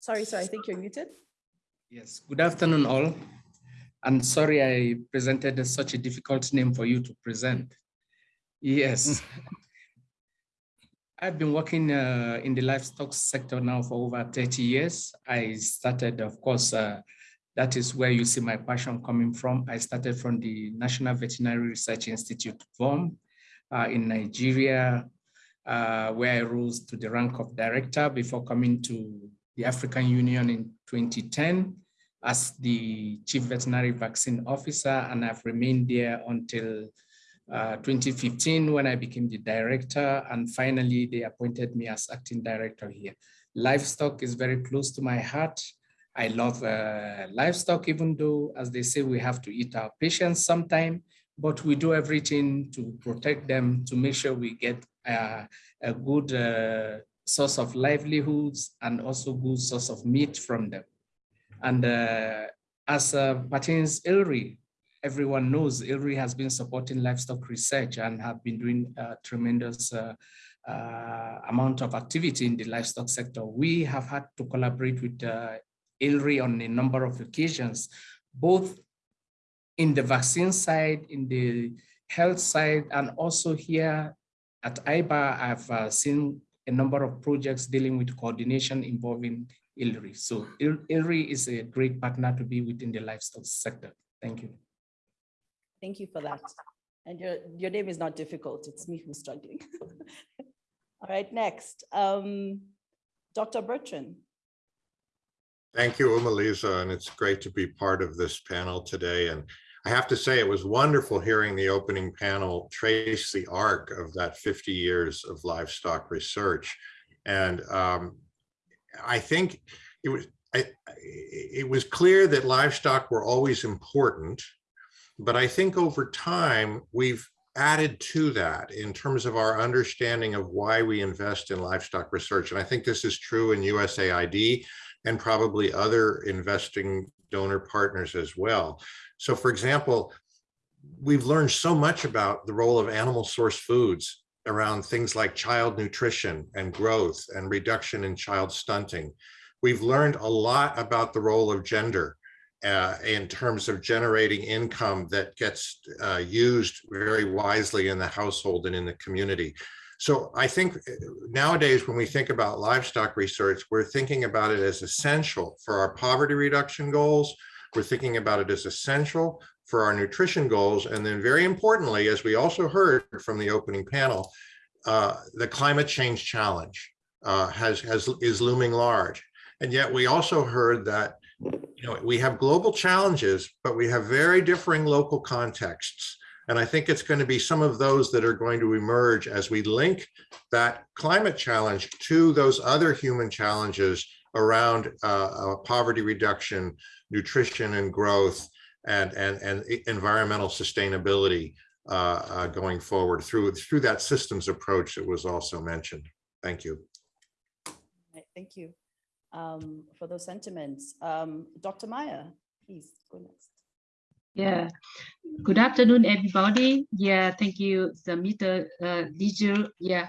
Sorry, sorry, I think you're muted. Yes, good afternoon all. And sorry I presented such a difficult name for you to present. Yes. I've been working uh, in the livestock sector now for over 30 years. I started, of course, uh, that is where you see my passion coming from. I started from the National Veterinary Research Institute, VOM, uh, in Nigeria, uh, where I rose to the rank of director before coming to the African Union in 2010 as the chief veterinary vaccine officer, and I've remained there until uh, 2015 when I became the director, and finally they appointed me as acting director here. Livestock is very close to my heart. I love uh, livestock, even though, as they say, we have to eat our patients sometime, but we do everything to protect them, to make sure we get uh, a good uh, source of livelihoods and also good source of meat from them. And uh, as uh, pertains ILRI, everyone knows ILRI has been supporting livestock research and have been doing a tremendous uh, uh, amount of activity in the livestock sector. We have had to collaborate with uh, ILRI on a number of occasions, both in the vaccine side, in the health side and also here at IBA, I've uh, seen a number of projects dealing with coordination involving ILRI. So Il ILRI is a great partner to be within the livestock sector. Thank you. Thank you for that. And your, your name is not difficult. It's me who's struggling. All right, next, um, Dr. Bertram. Thank you, Umalisa, and it's great to be part of this panel today. And I have to say, it was wonderful hearing the opening panel trace the arc of that 50 years of livestock research. And um, I think it was I, it was clear that livestock were always important, but I think over time we've added to that in terms of our understanding of why we invest in livestock research. And I think this is true in USAID and probably other investing donor partners as well. So for example, we've learned so much about the role of animal source foods around things like child nutrition and growth and reduction in child stunting. We've learned a lot about the role of gender uh, in terms of generating income that gets uh, used very wisely in the household and in the community. So I think uh, nowadays when we think about livestock research, we're thinking about it as essential for our poverty reduction goals. We're thinking about it as essential for our nutrition goals. And then very importantly, as we also heard from the opening panel, uh, the climate change challenge uh, has, has is looming large. And yet we also heard that you know, we have global challenges, but we have very differing local contexts. And I think it's going to be some of those that are going to emerge as we link that climate challenge to those other human challenges around uh, uh, poverty reduction, nutrition and growth, and, and, and environmental sustainability uh, uh, going forward through, through that systems approach that was also mentioned. Thank you. Thank you um, for those sentiments. Um, Dr. Maya, please go next. Yeah, good afternoon, everybody. Yeah, thank you, the Mr. Uh, Dijul. Yeah,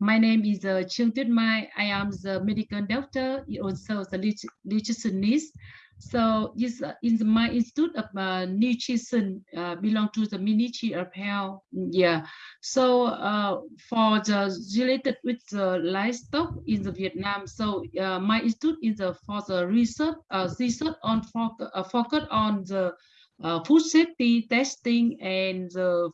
my name is uh, Trương Tuyết Mai. I am the medical doctor, also the nutritionist. So this uh, the, my institute of uh, nutrition uh, belong to the Ministry of Health. Yeah. So uh, for the related with the livestock in the Vietnam. So uh, my institute is uh, for the research uh, research on focus, focus on the uh, food safety testing and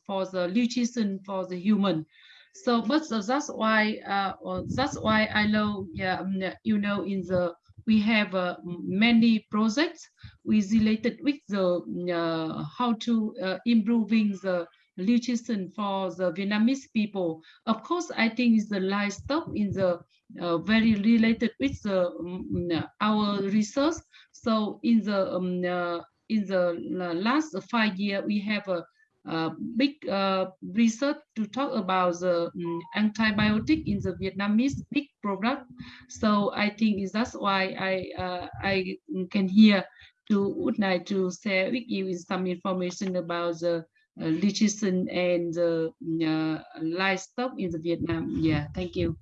for the nutrition for the human. So, but uh, that's why uh, that's why I know, yeah, um, you know, in the we have uh, many projects with related with the uh, how to uh, improving the nutrition for the Vietnamese people. Of course, I think is the livestock in the uh, very related with the um, our research. So in the um, uh, in the last five year, we have a uh, big uh, research to talk about the um, antibiotic in the Vietnamese big product. So I think that's why I uh, I can hear to would like to share with you some information about the uh, nutrition and the uh, livestock in the Vietnam. Yeah, thank you.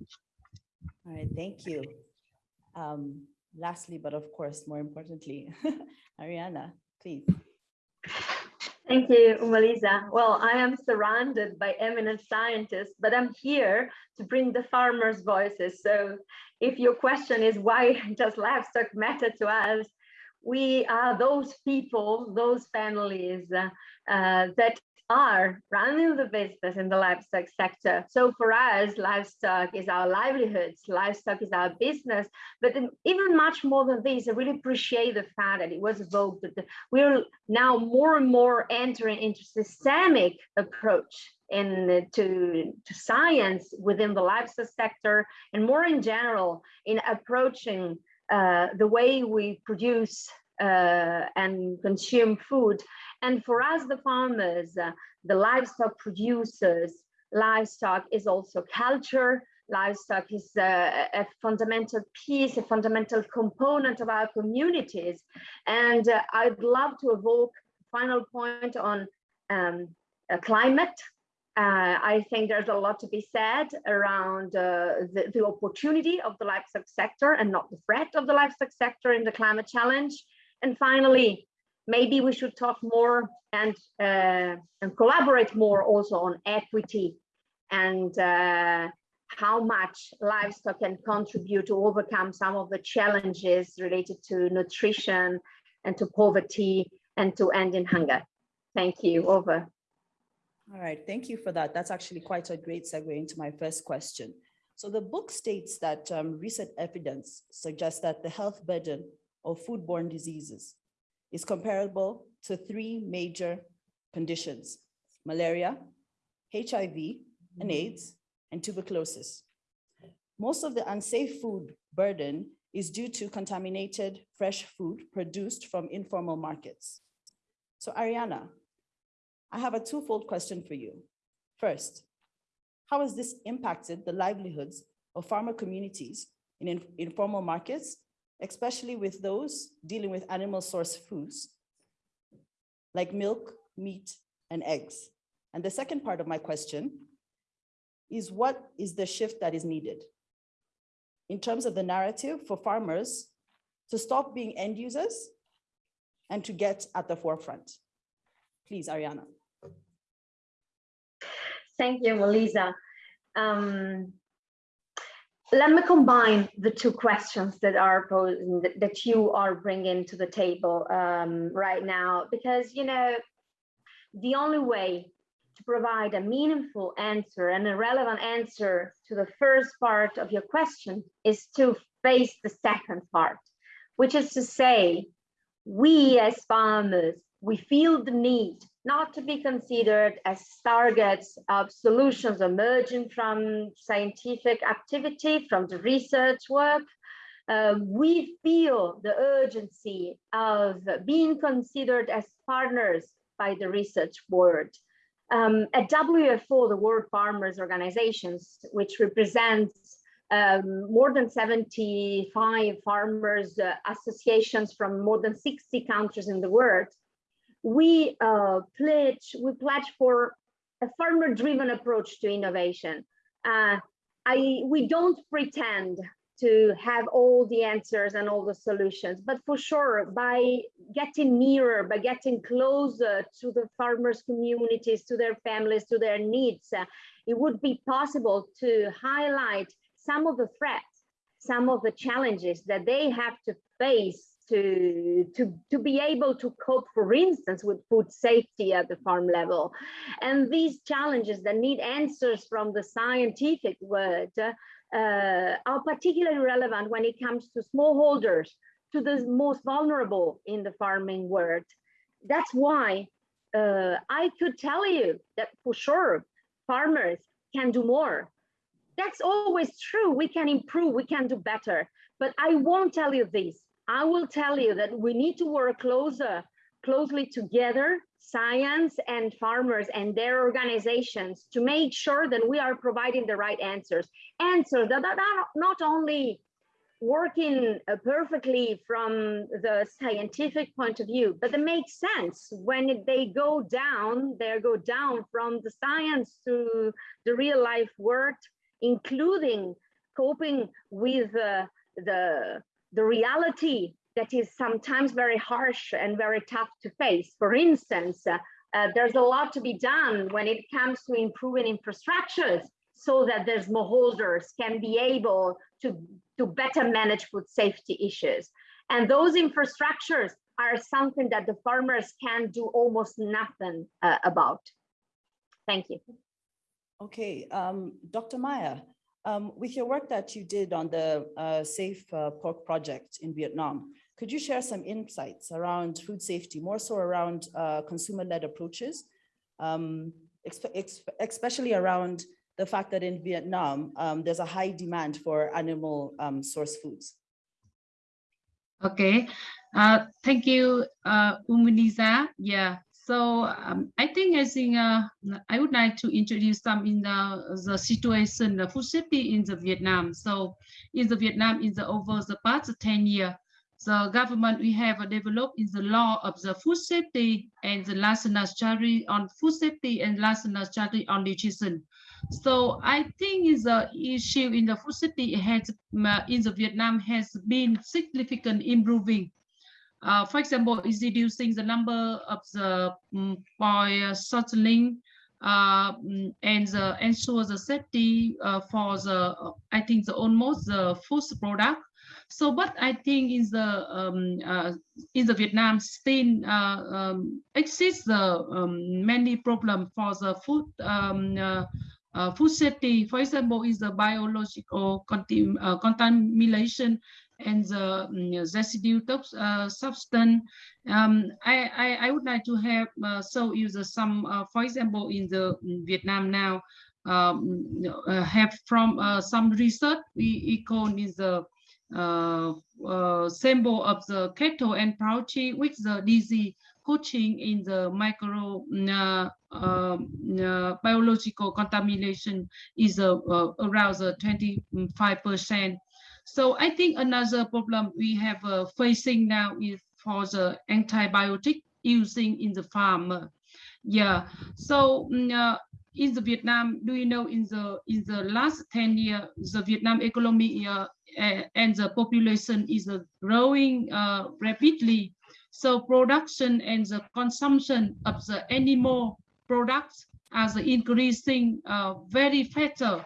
All right, thank you. Um, lastly, but of course, more importantly, Arianna, please. Thank you, Umalisa. Well, I am surrounded by eminent scientists, but I'm here to bring the farmers' voices. So if your question is why does livestock matter to us, we are those people, those families uh, uh, that are running the business in the livestock sector. So for us, livestock is our livelihoods, livestock is our business. But even much more than this, I really appreciate the fact that it was evoked that we're now more and more entering into systemic approach in to, to science within the livestock sector and more in general in approaching uh, the way we produce uh, and consume food. And for us, the farmers, uh, the livestock producers, livestock is also culture. Livestock is a, a fundamental piece, a fundamental component of our communities. And uh, I'd love to evoke final point on um, climate. Uh, I think there's a lot to be said around uh, the, the opportunity of the livestock sector and not the threat of the livestock sector in the climate challenge. And finally, maybe we should talk more and, uh, and collaborate more also on equity and uh, how much livestock can contribute to overcome some of the challenges related to nutrition and to poverty and to ending hunger. Thank you. Over. All right, thank you for that. That's actually quite a great segue into my first question. So the book states that um, recent evidence suggests that the health burden of foodborne diseases is comparable to three major conditions, malaria, HIV and mm-hmm. AIDS, and tuberculosis. Most of the unsafe food burden is due to contaminated fresh food produced from informal markets. So Arianna, I have a twofold question for you. First, how has this impacted the livelihoods of farmer communities in in informal markets, especially with those dealing with animal source foods like milk, meat, and eggs? And the second part of my question is what is the shift that is needed in terms of the narrative for farmers to stop being end users and to get at the forefront? Please, Arianna. Thank you, Melissa. Um, let me combine the two questions that are posed, that you are bringing to the table um, right now, because you know the only way to provide a meaningful answer and a relevant answer to the first part of your question is to face the second part, which is to say, we as farmers, we feel the need not to be considered as targets of solutions emerging from scientific activity, from the research work. Uh, we feel the urgency of being considered as partners by the research world. Um, at WFO, the World Farmers Organizations, which represents um, more than 75 farmers uh, associations from more than 60 countries in the world, we uh, pledge we pledge for a farmer driven approach to innovation. Uh, I we don't pretend to have all the answers and all the solutions, but for sure, by getting nearer, by getting closer to the farmers' communities, to their families, to their needs, uh, it would be possible to highlight some of the threats, some of the challenges that they have to face to, to, to be able to cope, for instance, with food safety at the farm level. And these challenges that need answers from the scientific world uh, are particularly relevant when it comes to smallholders, to the most vulnerable in the farming world. That's why uh, I could tell you that for sure, farmers can do more. That's always true. We can improve, we can do better. But I won't tell you this I will tell you that we need to work closer, closely together, science and farmers and their organizations to make sure that we are providing the right answers. Answers that are not only working uh, perfectly from the scientific point of view, but they make sense when they go down, they go down from the science to the real life world, including coping with uh, the the reality that is sometimes very harsh and very tough to face. For instance, uh, uh, there's a lot to be done when it comes to improving infrastructures so that the smallholders can be able to, to better manage food safety issues. And those infrastructures are something that the farmers can do almost nothing uh, about. Thank you. Okay, um, Dr. Maya, um, with your work that you did on the uh, Safe uh, Pork Project in Vietnam, could you share some insights around food safety, more so around uh, consumer-led approaches, um, especially around the fact that in Vietnam, um, there's a high demand for animal um, source foods? Okay, uh, thank you, uh, Umuniza. Yeah, so um, I think I think uh, I would like to introduce some in the, the situation, the food safety in the Vietnam. So in the Vietnam, in the over the past 10 years, the government we have developed in the law of the food safety and the national strategy on food safety and national strategy on nutrition. So I think the issue in the food safety has in the Vietnam has been significant improving uh, for example, is reducing the number of the um, boy settling uh, mm, and the, ensure the safety uh, for the, I think the almost the food product. So, but I think in the um, uh, in the Vietnam still uh, um, exists the um, many problem for the food um, uh, uh, food safety. For example, is the biological contam contamination and the um, residue uh, substance. Um, I, I, I would like to have uh, so use some, uh, for example, in the in Vietnam now, um, uh, have from some research we, we is the uh, uh, symbol of the cattle and poultry with the disease coaching in the micro uh, um, uh, biological contamination is around 25 percent so I think another problem we have uh, facing now is for the antibiotic using in the farm. Yeah, so mm, uh, in the Vietnam, do you know in the in the last 10 years, the Vietnam economy uh, and the population is uh, growing uh, rapidly. So production and the consumption of the animal products are increasing uh, very faster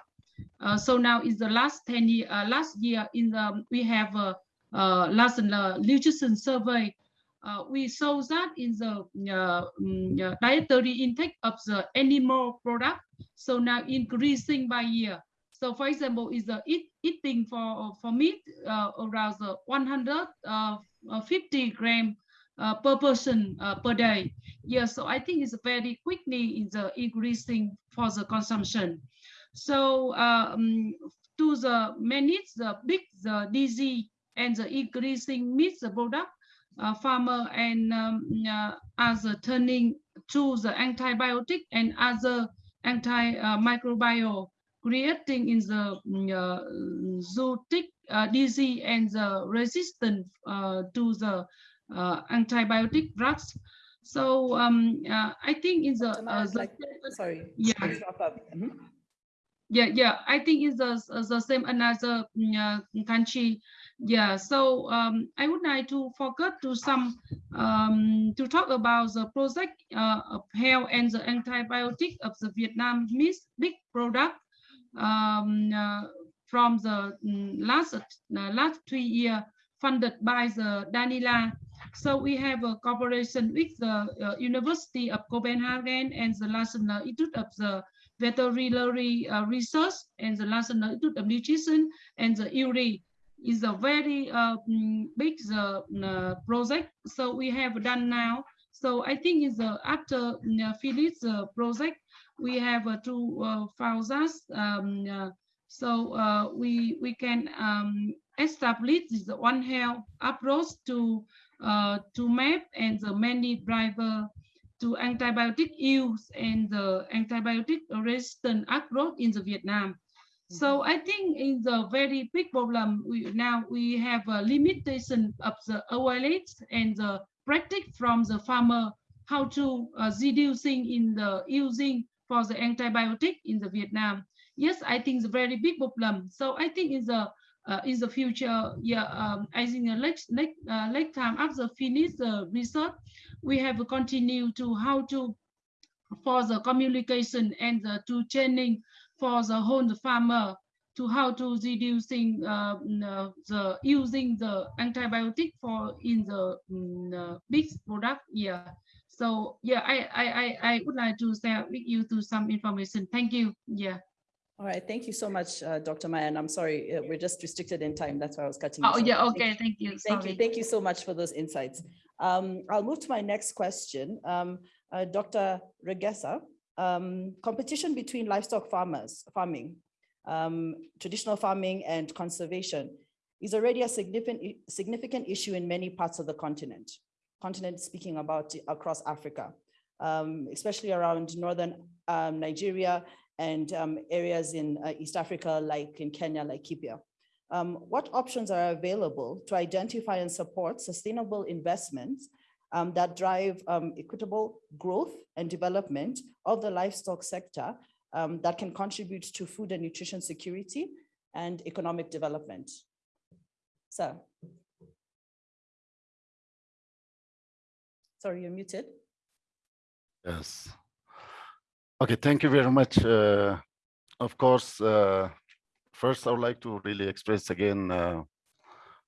so now is the last 10 year, uh, last year in the, we have a, uh, last uh, nutrition survey, uh, we saw that in the uh, um, dietary intake of the animal product. So now increasing by year. So for example, is the eat, eating for, for meat around the 150 gram per person per day. Yeah, so I think it's very quickly is increasing for the consumption. So um, to the manage the big the disease and the increasing meat the product, uh, farmer and um, uh, turning to the antibiotic and other anti-microbial creating in the uh, zootic uh, disease and the resistance uh, to the uh, antibiotic drugs. So um, uh, I think in the, uh, the like, sorry, yeah. Mm -hmm yeah yeah i think it's the, the same another uh, country. Yeah so um, i would like to focus to some um, to talk about the project uh, of health and the antibiotic of the vietnamese big product um, uh, from the mm, last uh, last three year funded by the Danida so we have a cooperation with the uh, university of copenhagen and the national institute of the veterinary uh, research and the National Institute of Nutrition and the ILRI is a very uh, mm, big uh, project. So we have done now. So I think is uh, after uh, Philip's uh, project, we have uh, two uh. Um, so we we can um, establish the one health approach to to map and the many driver to antibiotic use and the antibiotic resistant approach in the Vietnam. So Mm-hmm. I think in the very big problem, we now we have a limitation of the awareness and the practice from the farmer how to uh, reducing in the using for the antibiotic in the Vietnam. Yes, I think it's a very big problem. So I think in the uh, in the future, yeah, um, I think uh, next next uh, next time after finish the research, we have continued to how to for the communication and the to training for the whole farmer to how to reducing uh, the using the antibiotic for in the um, big product yeah. So yeah I, I i i would like to share with you to some information. Thank you yeah all right, thank you so much, uh, Dr. Maya. And I'm sorry, uh, we're just restricted in time. That's why I was cutting. Oh, yeah, okay, thank you. Thank you, thank you so much for those insights. Um, I'll move to my next question. Um, uh, Dr. Regassa, um, competition between livestock farmers, farming, um, traditional farming and conservation is already a significant, significant issue in many parts of the continent. Continent speaking about across Africa, um, especially around northern um, Nigeria and um, areas in uh, East Africa, like in Kenya, like. Um, what options are available to identify and support sustainable investments um, that drive um, equitable growth and development of the livestock sector um, that can contribute to food and nutrition security and economic development? So. Sorry, you're muted. Yes. Okay, thank you very much. Uh, of course, uh, first I would like to really express again uh,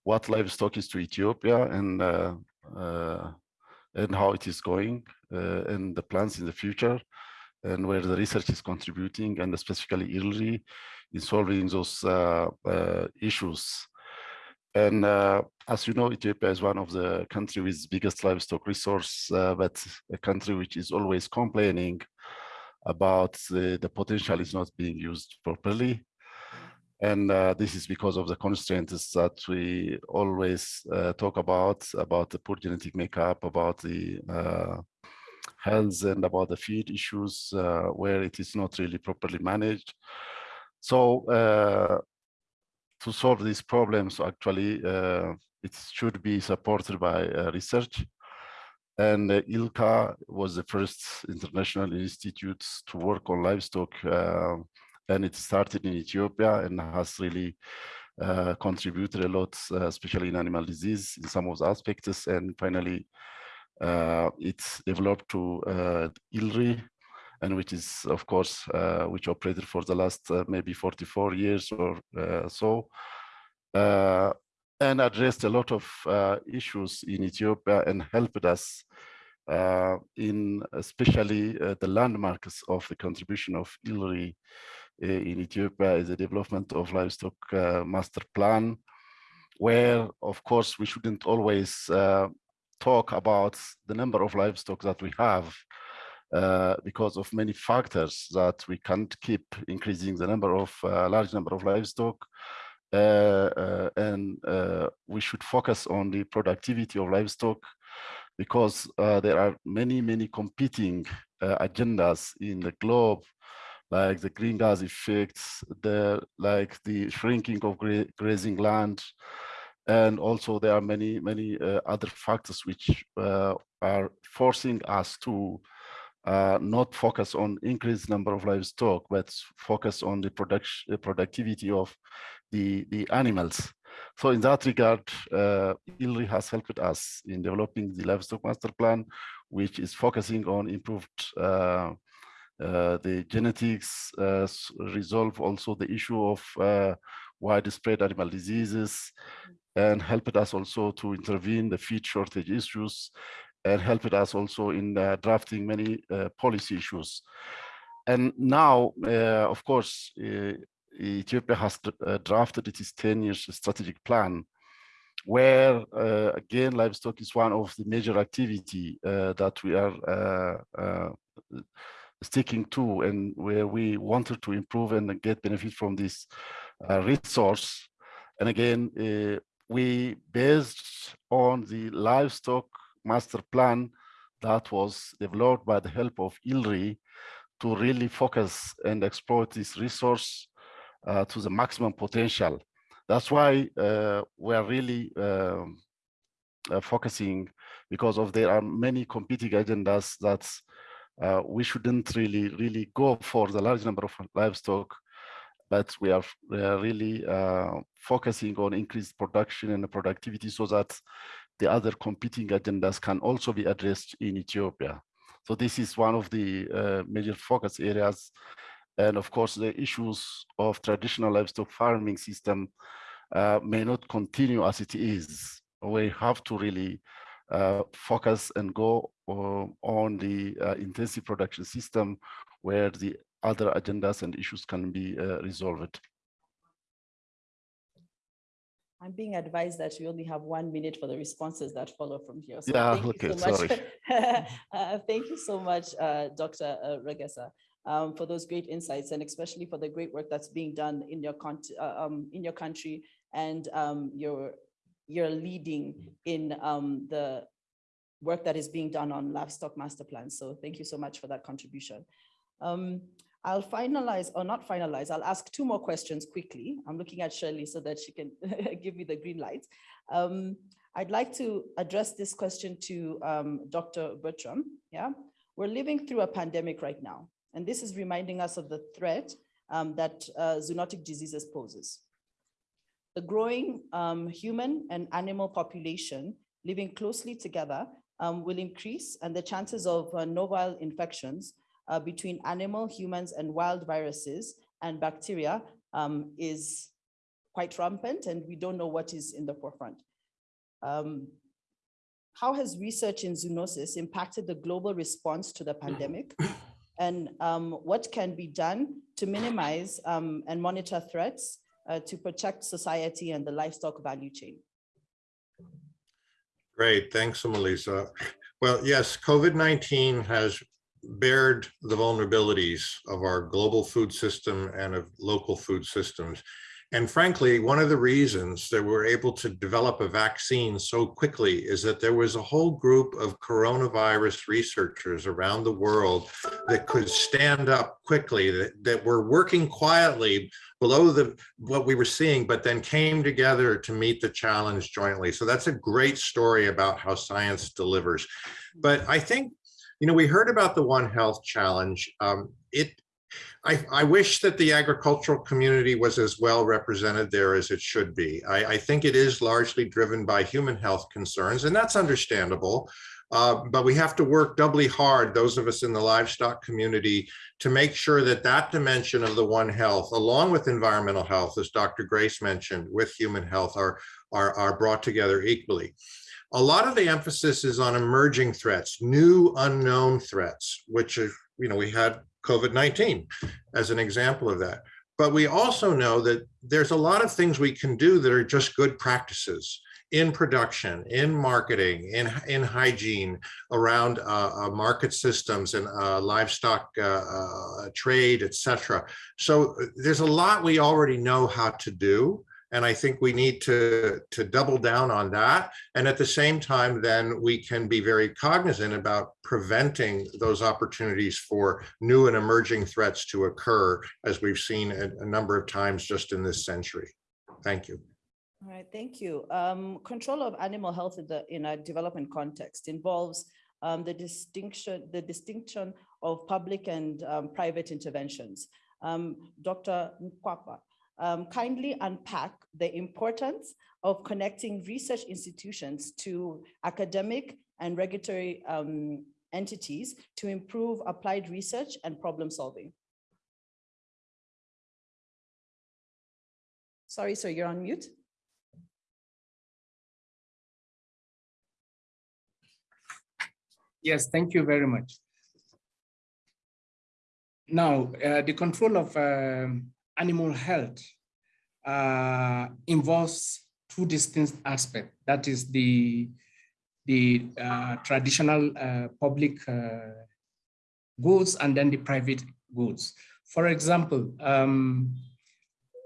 what livestock is to Ethiopia and uh, uh, and how it is going uh, and the plans in the future and where the research is contributing and specifically ILRI in solving those issues. And as you know, Ethiopia is one of the country with biggest livestock resource, but a country which is always complaining about the, the potential is not being used properly. And uh, this is because of the constraints that we always uh, talk about, about the poor genetic makeup, about the uh, health and about the feed issues uh, where it is not really properly managed. So to solve these problems, actually, uh, it should be supported by uh, research. And uh, ILCA was the first international institute to work on livestock, uh, and it started in Ethiopia and has really uh, contributed a lot, uh, especially in animal disease in some of the aspects. And finally, it's developed to ILRI, and which is, of course, uh, which operated for the last uh, maybe 44 years or uh, so, and addressed a lot of issues in Ethiopia and helped us in especially the landmarks of the contribution of ILRI in Ethiopia is the development of livestock master plan, where, of course, we shouldn't always talk about the number of livestock that we have, uh, because of many factors that we can't keep increasing the number of uh, large number of livestock. uh, uh Uh, uh, and uh, we should focus on the productivity of livestock because uh, there are many many competing agendas in the globe like the green gas effects the like the shrinking of gra grazing land and also there are many many other factors which are forcing us to uh, not focus on increased number of livestock, but focus on the production, the productivity of the, the animals. So in that regard, uh, ILRI has helped us in developing the livestock master plan, which is focusing on improved uh, uh, the genetics, uh, resolve also the issue of uh, widespread animal diseases, and helped us also to intervene the feed shortage issues and helped us also in uh, drafting many policy issues. And now, of course, Ethiopia has drafted its 10 years strategic plan where uh, again livestock is one of the major activity uh, that we are uh, sticking to and where we wanted to improve and get benefit from this resource. And again we based on the livestock master plan that was developed by the help of ILRI to really focus and exploit this resource uh, to the maximum potential. That's why uh, we are really um, uh, focusing because of there are many competing agendas that uh, we shouldn't really, really go for the large number of livestock, but we are, we are really uh, focusing on increased production and productivity so that the other competing agendas can also be addressed in Ethiopia. So this is one of the uh, major focus areas. And of course, the issues of traditional livestock farming system uh, may not continue as it is. We have to really uh, focus and go uh, on the uh, intensive production system where the other agendas and issues can be uh, resolved. I'm being advised that we only have one minute for the responses that follow from here. So yeah, thank okay, you so sorry. much. uh, thank you so much, uh, Dr. Regassa, um, for those great insights and especially for the great work that's being done in your, uh, um, in your country and um, your, your leading in um, the work that is being done on livestock master plans. So thank you so much for that contribution. Um, I'll finalize or not finalize. I'll ask two more questions quickly. I'm looking at Shirley so that she can give me the green light. Um, I'd like to address this question to um, Dr. Bertram. Yeah, we're living through a pandemic right now, and this is reminding us of the threat um, that uh, zoonotic diseases poses. The growing um, human and animal population living closely together um, will increase and the chances of uh, novel infections uh, between animal, humans, and wild viruses and bacteria um, is quite rampant and we don't know what is in the forefront. Um, how has research in zoonosis impacted the global response to the pandemic? And um, what can be done to minimize um, and monitor threats uh, to protect society and the livestock value chain? Great, thanks, Melissa. Well, yes, COVID-19 has bared the vulnerabilities of our global food system and of local food systems. And frankly, one of the reasons that we're able to develop a vaccine so quickly is that there was a whole group of coronavirus researchers around the world that could stand up quickly, that, that were working quietly below the what we were seeing, but then came together to meet the challenge jointly. So that's a great story about how science delivers. But I think, you know, we heard about the One Health Challenge. Um, it I, I, wish that the agricultural community was as well represented there as it should be. I, I think it is largely driven by human health concerns, and that's understandable. Uh, but we have to work doubly hard, those of us in the livestock community, to make sure that that dimension of the One Health, along with environmental health, as Dr. Grace mentioned, with human health, are, are, are brought together equally. A lot of the emphasis is on emerging threats, new unknown threats, which, you know, we had COVID-19 as an example of that. But we also know that there's a lot of things we can do that are just good practices in production, in marketing, in, in hygiene, around uh, uh, market systems and uh, livestock uh, uh, trade, etc. So uh, there's a lot we already know how to do. And I think we need to, to double down on that. And at the same time, then we can be very cognizant about preventing those opportunities for new and emerging threats to occur, as we've seen a, a number of times just in this century. Thank you. All right, thank you. Um, control of animal health in, the, in a development context involves um, the distinction the distinction of public and um, private interventions. Um, Dr. Nwankpa, um, kindly unpack the importance of connecting research institutions to academic and regulatory um, entities to improve applied research and problem solving. Sorry, sir, you're on mute. Yes, thank you very much. Now, uh, the control of uh, animal health uh, involves two distinct aspects. That is the, the uh, traditional uh, public uh, goods and then the private goods. For example, um,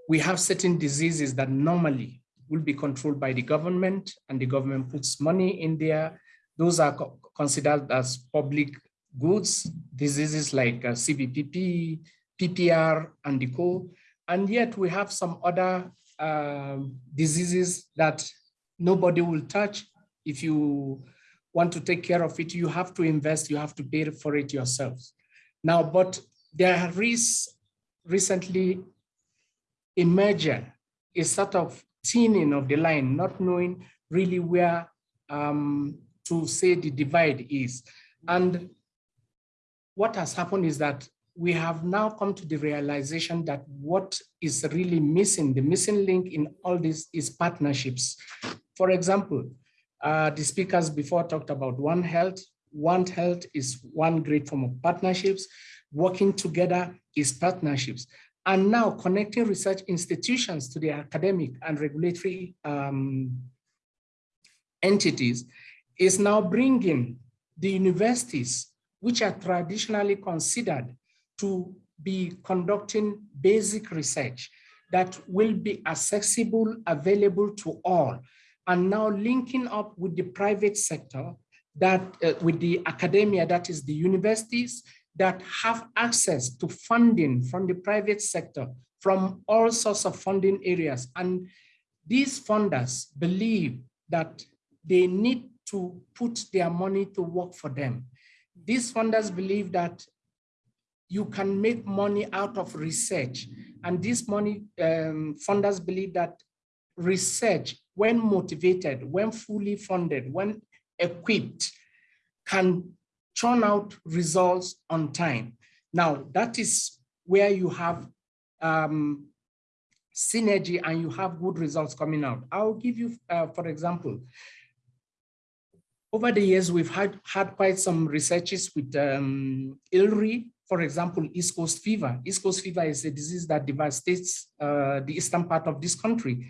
we have certain diseases that normally will be controlled by the government and the government puts money in there. Those are co considered as public goods, diseases like uh, CBPP, PPR, and the co. And yet we have some other um, diseases that nobody will touch. If you want to take care of it, you have to invest, you have to pay for it yourselves. Now, but there is recently emerged a sort of thinning of the line, not knowing really where um, to say the divide is. And what has happened is that we have now come to the realization that what is really missing, the missing link in all this is partnerships. For example, uh, the speakers before talked about One Health. One Health is one great form of partnerships. Working together is partnerships. And now connecting research institutions to the academic and regulatory um, entities is now bringing the universities, which are traditionally considered to be conducting basic research that will be accessible, available to all, and now linking up with the private sector, that uh, with the academia, that is the universities, that have access to funding from the private sector, from all sorts of funding areas. And these funders believe that they need to put their money to work for them. These funders believe that you can make money out of research. And this money um, funders believe that research, when motivated, when fully funded, when equipped, can churn out results on time. Now, that is where you have um, synergy and you have good results coming out. I'll give you, uh, for example, over the years, we've had, had quite some researches with um, ILRI, for example, East Coast fever. East Coast fever is a disease that devastates uh, the eastern part of this country.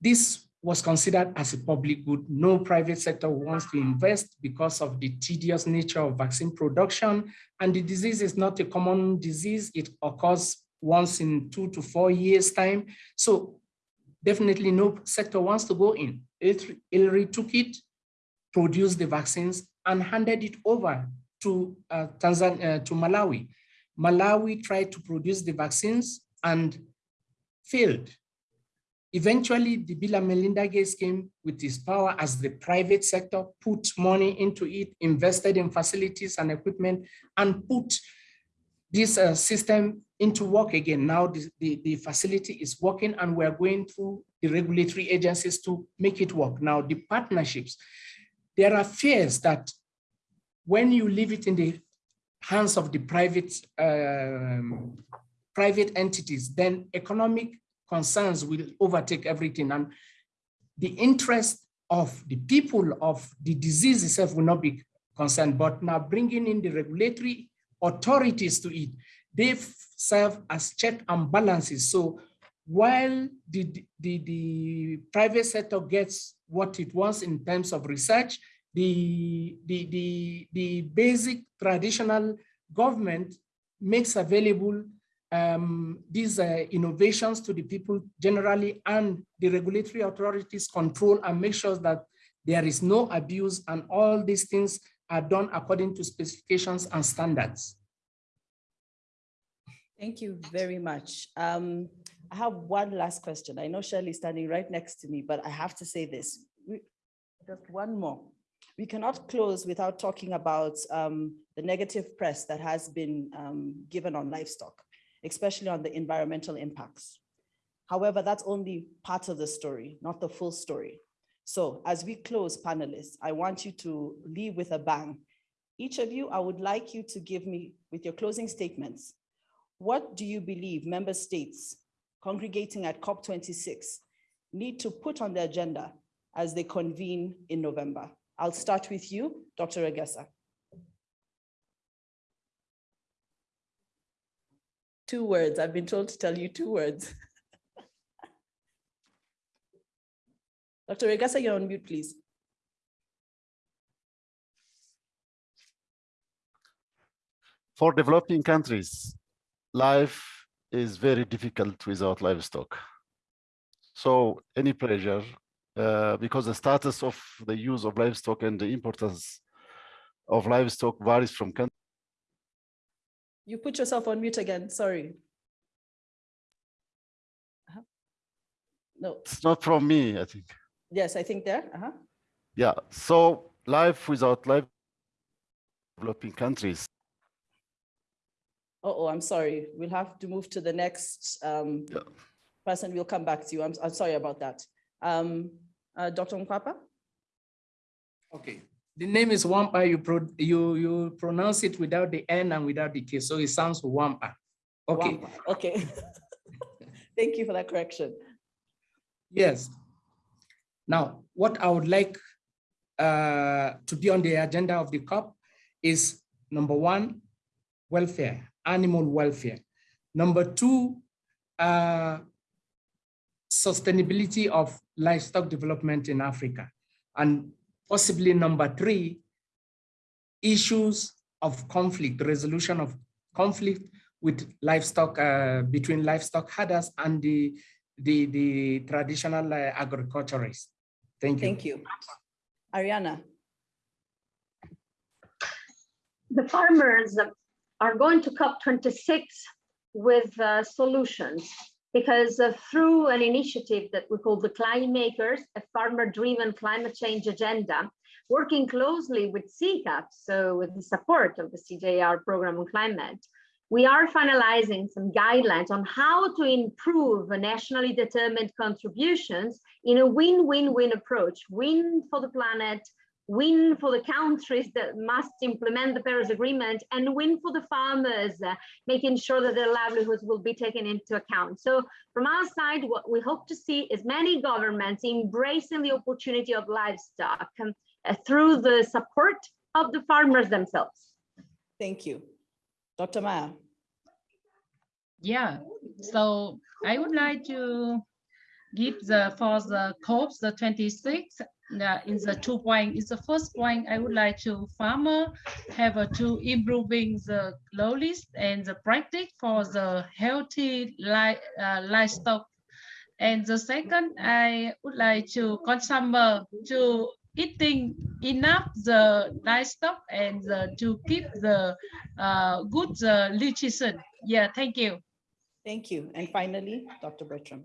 This was considered as a public good. No private sector wants to invest because of the tedious nature of vaccine production. And the disease is not a common disease. It occurs once in two to four years time. So definitely no sector wants to go in. ILRI took it, produced the vaccines and handed it over to uh, Tanzania, uh, to Malawi. Malawi tried to produce the vaccines and failed. Eventually, the Bill and Melinda Gates came with his power as the private sector, put money into it, invested in facilities and equipment, and put this uh, system into work again. Now the, the, the, facility is working and we're going through the regulatory agencies to make it work. Now the partnerships, there are fears that when you leave it in the hands of the private um, private entities, then economic concerns will overtake everything. And the interest of the people of the disease itself will not be concerned, but now bringing in the regulatory authorities to it, they serve as check and balances. So while the, the, the private sector gets what it wants in terms of research, the, the, the, the basic traditional government makes available um, these uh, innovations to the people generally and the regulatory authorities control and make sure that there is no abuse and all these things are done according to specifications and standards. Thank you very much. Um, I have one last question. I know Shirley's standing right next to me, but I have to say this. Just one more. We cannot close without talking about um, the negative press that has been um, given on livestock, especially on the environmental impacts. However, that's only part of the story, not the full story. So as we close panelists, I want you to leave with a bang. Each of you, I would like you to give me, with your closing statements, what do you believe member states congregating at COP26 need to put on the agenda as they convene in November? I'll start with you, Dr. Regassa. Two words, I've been told to tell you two words. Dr. Regassa, you're on mute, please. For developing countries, life is very difficult without livestock. So any pleasure, uh, because the status of the use of livestock and the importance of livestock varies from country. You put yourself on mute again, sorry. Uh -huh. No. It's not from me, I think. Yes, I think there. Uh -huh. Yeah, so life without life developing countries oh, I'm sorry. We'll have to move to the next um, yeah. person. We'll come back to you. I'm, I'm sorry about that. Um, uh, Dr. Nwankpa? Okay. The name is Wampa. You, pro you, you pronounce it without the N and without the K, so it sounds Wampa. Okay. Wampa. Okay. Thank you for that correction. Yes. Now, what I would like uh, to be on the agenda of the COP is number one, welfare animal welfare. Number two, uh, sustainability of livestock development in Africa. And possibly number three, issues of conflict, resolution of conflict with livestock, uh, between livestock herders and the, the, the traditional uh, agriculturists. Thank you. Thank you. Arianna. The farmers are going to COP26 with uh, solutions because uh, through an initiative that we call the Climate Makers, a farmer-driven climate change agenda, working closely with CCAFS, so with the support of the CGIAR program on climate, we are finalizing some guidelines on how to improve nationally determined contributions in a win-win-win approach, win for the planet, win for the countries that must implement the Paris Agreement, and win for the farmers, uh, making sure that their livelihoods will be taken into account. So from our side, what we hope to see is many governments embracing the opportunity of livestock um, uh, through the support of the farmers themselves. Thank you. Dr. Maya. Yeah, so I would like to give the, for the COPs the 26, uh, in the two point, is the first point, I would like to farmer have a to improving the low list and the practice for the healthy li uh, livestock. And the second, I would like to consumer to eating enough the livestock and the, to keep the uh, good uh, nutrition. Yeah, thank you. Thank you. And finally, Dr. Bertram.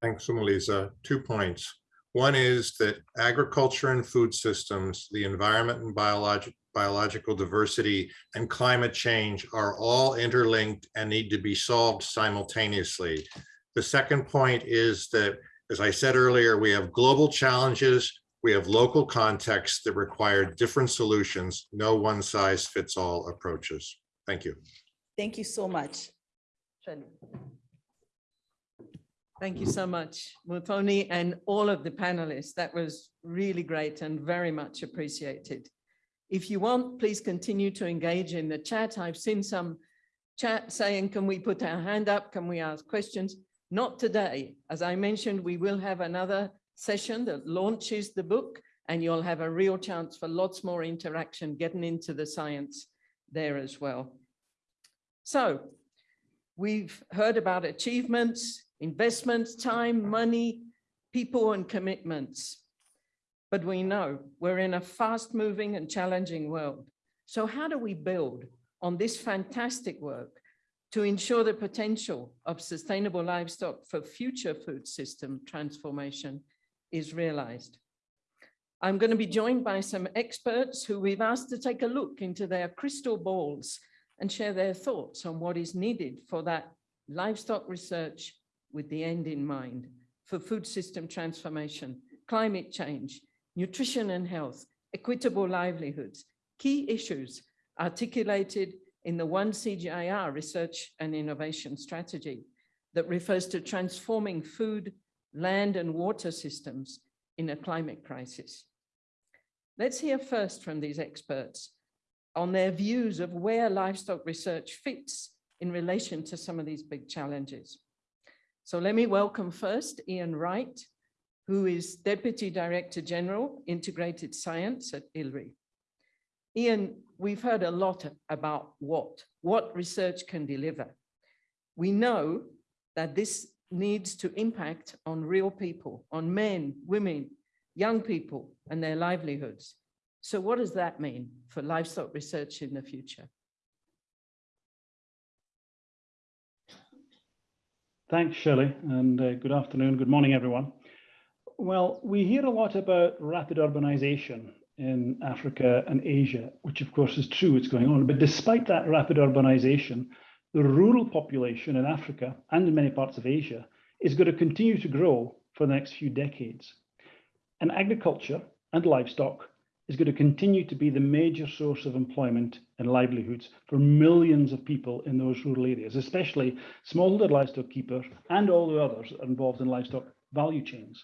Thanks, Melissa. Two points. One is that agriculture and food systems, the environment and biologic, biological diversity and climate change are all interlinked and need to be solved simultaneously. The second point is that, as I said earlier, we have global challenges, we have local contexts that require different solutions, no one size fits all approaches. Thank you. Thank you so much. Thank you so much, Mufoni, and all of the panelists. That was really great and very much appreciated. If you want, please continue to engage in the chat. I've seen some chat saying, can we put our hand up? Can we ask questions? Not today. As I mentioned, we will have another session that launches the book and you'll have a real chance for lots more interaction, getting into the science there as well. So we've heard about achievements, investments, time, money, people and commitments. But we know we're in a fast moving and challenging world. So how do we build on this fantastic work to ensure the potential of sustainable livestock for future food system transformation is realized? I'm going to be joined by some experts who we've asked to take a look into their crystal balls and share their thoughts on what is needed for that livestock research with the end in mind for food system transformation, climate change, nutrition and health, equitable livelihoods, key issues articulated in the one CGIAR research and innovation strategy that refers to transforming food, land and water systems in a climate crisis. Let's hear first from these experts on their views of where livestock research fits in relation to some of these big challenges. So let me welcome first Ian Wright, who is Deputy Director General, Integrated Science at ILRI. Ian, we've heard a lot about what, what research can deliver. We know that this needs to impact on real people, on men, women, young people and their livelihoods. So what does that mean for livestock research in the future? Thanks, Shirley, and uh, good afternoon, good morning, everyone. Well, we hear a lot about rapid urbanization in Africa and Asia, which of course is true, it's going on. But despite that rapid urbanization, the rural population in Africa and in many parts of Asia is going to continue to grow for the next few decades. And agriculture and livestock is going to continue to be the major source of employment and livelihoods for millions of people in those rural areas, especially smallholder livestock keepers and all the others involved in livestock value chains.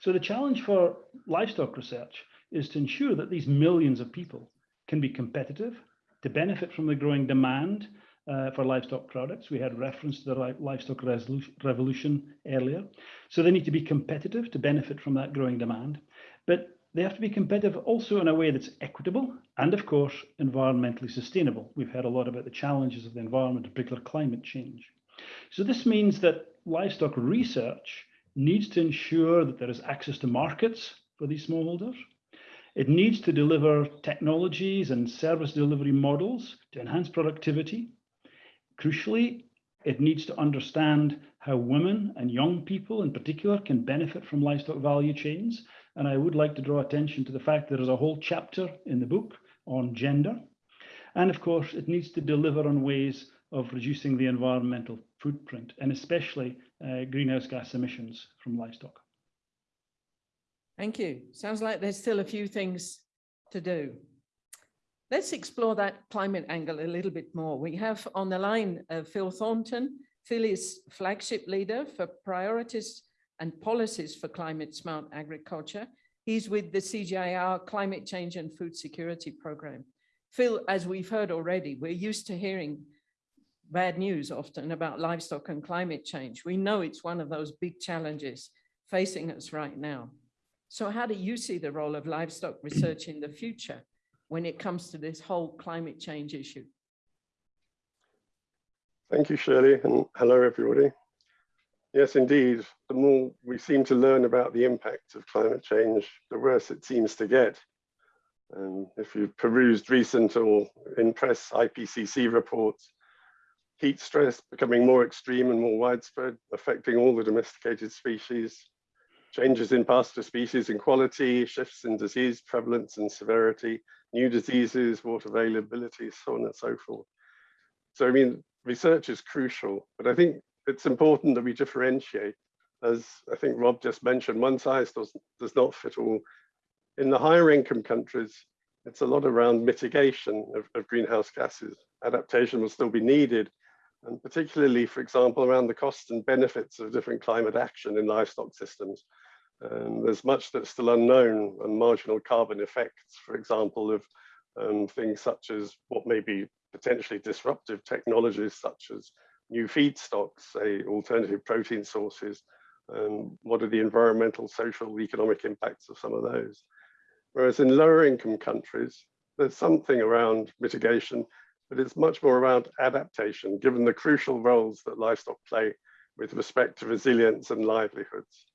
So the challenge for livestock research is to ensure that these millions of people can be competitive, to benefit from the growing demand uh, for livestock products. We had reference to the livestock revolution earlier. So they need to be competitive to benefit from that growing demand. But they have to be competitive also in a way that's equitable and, of course, environmentally sustainable. We've heard a lot about the challenges of the environment, in particular climate change. So this means that livestock research needs to ensure that there is access to markets for these smallholders. It needs to deliver technologies and service delivery models to enhance productivity. Crucially, it needs to understand how women and young people in particular can benefit from livestock value chains and I would like to draw attention to the fact there is a whole chapter in the book on gender. And of course, it needs to deliver on ways of reducing the environmental footprint and especially uh, greenhouse gas emissions from livestock. Thank you. Sounds like there's still a few things to do. Let's explore that climate angle a little bit more. We have on the line uh, Phil Thornton. Phil is flagship leader for priorities and policies for climate smart agriculture. He's with the CGIAR Climate Change and Food Security Program. Phil, as we've heard already, we're used to hearing bad news often about livestock and climate change. We know it's one of those big challenges facing us right now. So how do you see the role of livestock research in the future when it comes to this whole climate change issue? Thank you, Shirley, and hello, everybody. Yes, indeed, the more we seem to learn about the impact of climate change, the worse it seems to get. And if you've perused recent or in press IPCC reports, heat stress becoming more extreme and more widespread, affecting all the domesticated species, changes in pasture species and quality, shifts in disease prevalence and severity, new diseases, water availability, so on and so forth. So, I mean, research is crucial, but I think it's important that we differentiate. As I think Rob just mentioned, one size does, does not fit all. In the higher income countries, it's a lot around mitigation of, of greenhouse gases. Adaptation will still be needed, and particularly, for example, around the costs and benefits of different climate action in livestock systems. Um, there's much that's still unknown and marginal carbon effects, for example, of um, things such as what may be potentially disruptive technologies such as new feedstocks, say alternative protein sources, um, what are the environmental, social, economic impacts of some of those. Whereas in lower income countries, there's something around mitigation, but it's much more around adaptation, given the crucial roles that livestock play with respect to resilience and livelihoods.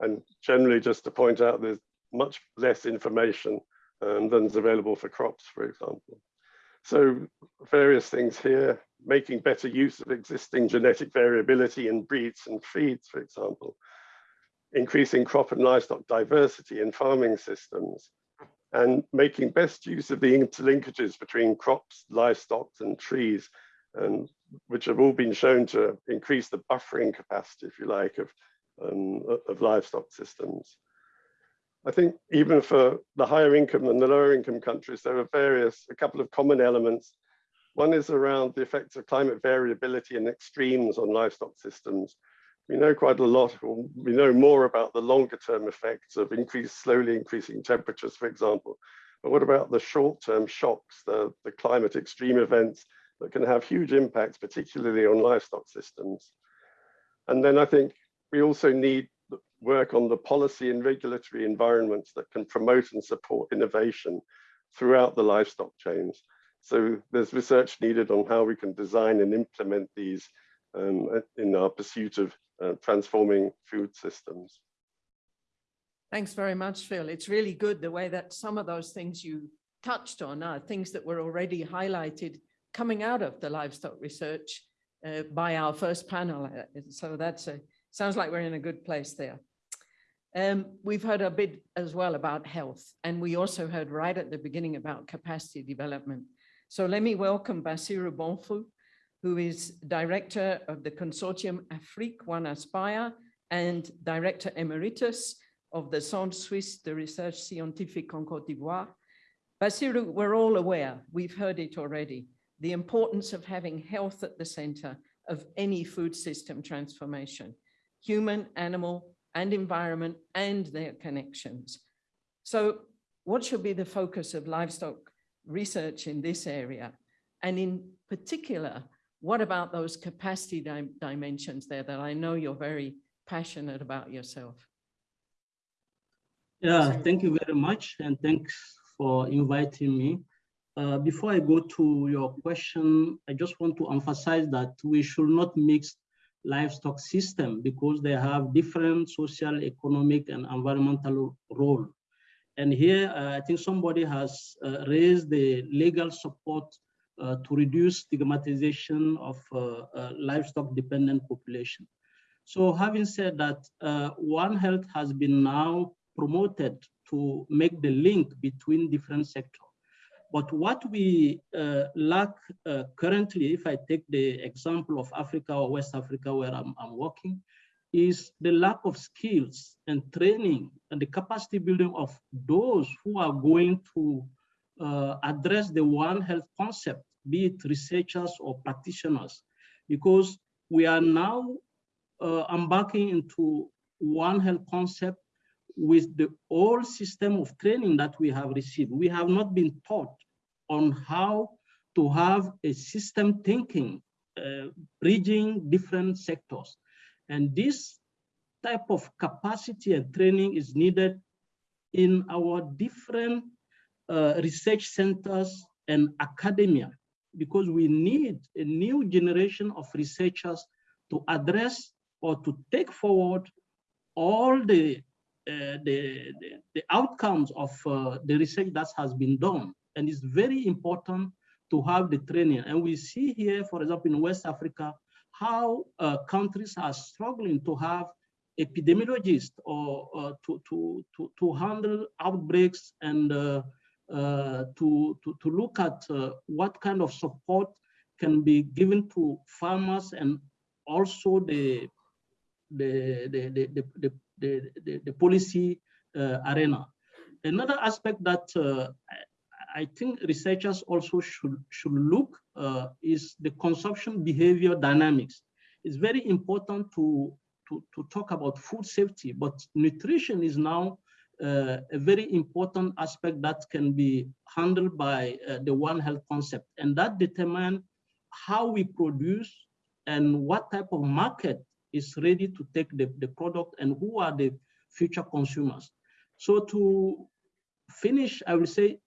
And generally, just to point out, there's much less information um, than is available for crops, for example. So various things here, making better use of existing genetic variability in breeds and feeds, for example, increasing crop and livestock diversity in farming systems, and making best use of the interlinkages between crops, livestock, and trees, and which have all been shown to increase the buffering capacity, if you like, of, um, of livestock systems. I think even for the higher income and the lower income countries, there are various, a couple of common elements. One is around the effects of climate variability and extremes on livestock systems. We know quite a lot, or we know more about the longer term effects of increased, slowly increasing temperatures, for example. But what about the short term shocks, the, the climate extreme events that can have huge impacts, particularly on livestock systems? And then I think we also need work on the policy and regulatory environments that can promote and support innovation throughout the livestock chains. So there's research needed on how we can design and implement these um, in our pursuit of uh, transforming food systems. Thanks very much, Phil. It's really good the way that some of those things you touched on are things that were already highlighted coming out of the livestock research uh, by our first panel. Uh, so that's a, sounds like we're in a good place there. Um, we've heard a bit as well about health, and we also heard right at the beginning about capacity development. So let me welcome Bassirou Bonfoh, who is director of the consortium Afrique One Aspire and director emeritus of the Centre Suisse de Recherche Scientifique en Côte d'Ivoire. Bassirou, we're all aware, we've heard it already, the importance of having health at the center of any food system transformation, human, animal, and environment and their connections. So what should be the focus of livestock research in this area? And in particular, what about those capacity dim dimensions there that I know you're very passionate about yourself? Yeah, thank you very much. And thanks for inviting me. Uh, before I go to your question, I just want to emphasize that we should not mix livestock system because they have different social, economic, and environmental role. And here, uh, I think somebody has uh, raised the legal support uh, to reduce stigmatization of uh, uh, livestock dependent population. So having said that, uh, One Health has been now promoted to make the link between different sectors. But what we uh, lack uh, currently, if I take the example of Africa or West Africa where I'm, I'm working, is the lack of skills and training and the capacity building of those who are going to uh, address the One Health concept, be it researchers or practitioners, because we are now uh, embarking into One Health concept with the old system of training that we have received. We have not been taught on how to have a system thinking, uh, bridging different sectors. And this type of capacity and training is needed in our different uh, research centers and academia, because we need a new generation of researchers to address or to take forward all the uh, the, the, the outcomes of uh, the research that has been done. And it's very important to have the training. And we see here, for example, in West Africa, how uh, countries are struggling to have epidemiologists or uh, to, to, to, to handle outbreaks and uh, uh, to, to, to look at what kind of support can be given to farmers and also the the, the, the, the, the, the, the policy uh, arena. Another aspect that uh, I think researchers also should, should look uh, is the consumption behavior dynamics. It's very important to, to, to talk about food safety, but nutrition is now uh, a very important aspect that can be handled by uh, the One Health concept, and that determine how we produce and what type of market is ready to take the, the product and who are the future consumers. So to finish, I will say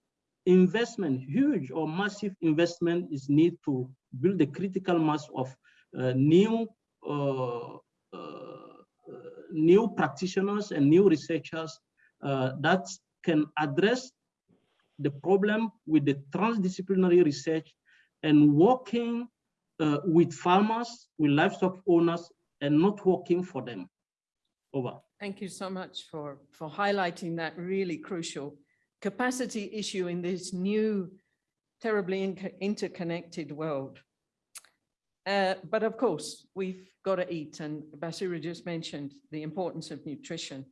investment, huge or massive investment is need to build the critical mass of uh, new uh, uh, new practitioners and new researchers uh, that can address the problem with the transdisciplinary research and working uh, with farmers, with livestock owners, and not working for them. Over. Thank you so much for, for highlighting that really crucial capacity issue in this new, terribly in interconnected world. Uh, but of course, we've got to eat, and Basira just mentioned the importance of nutrition.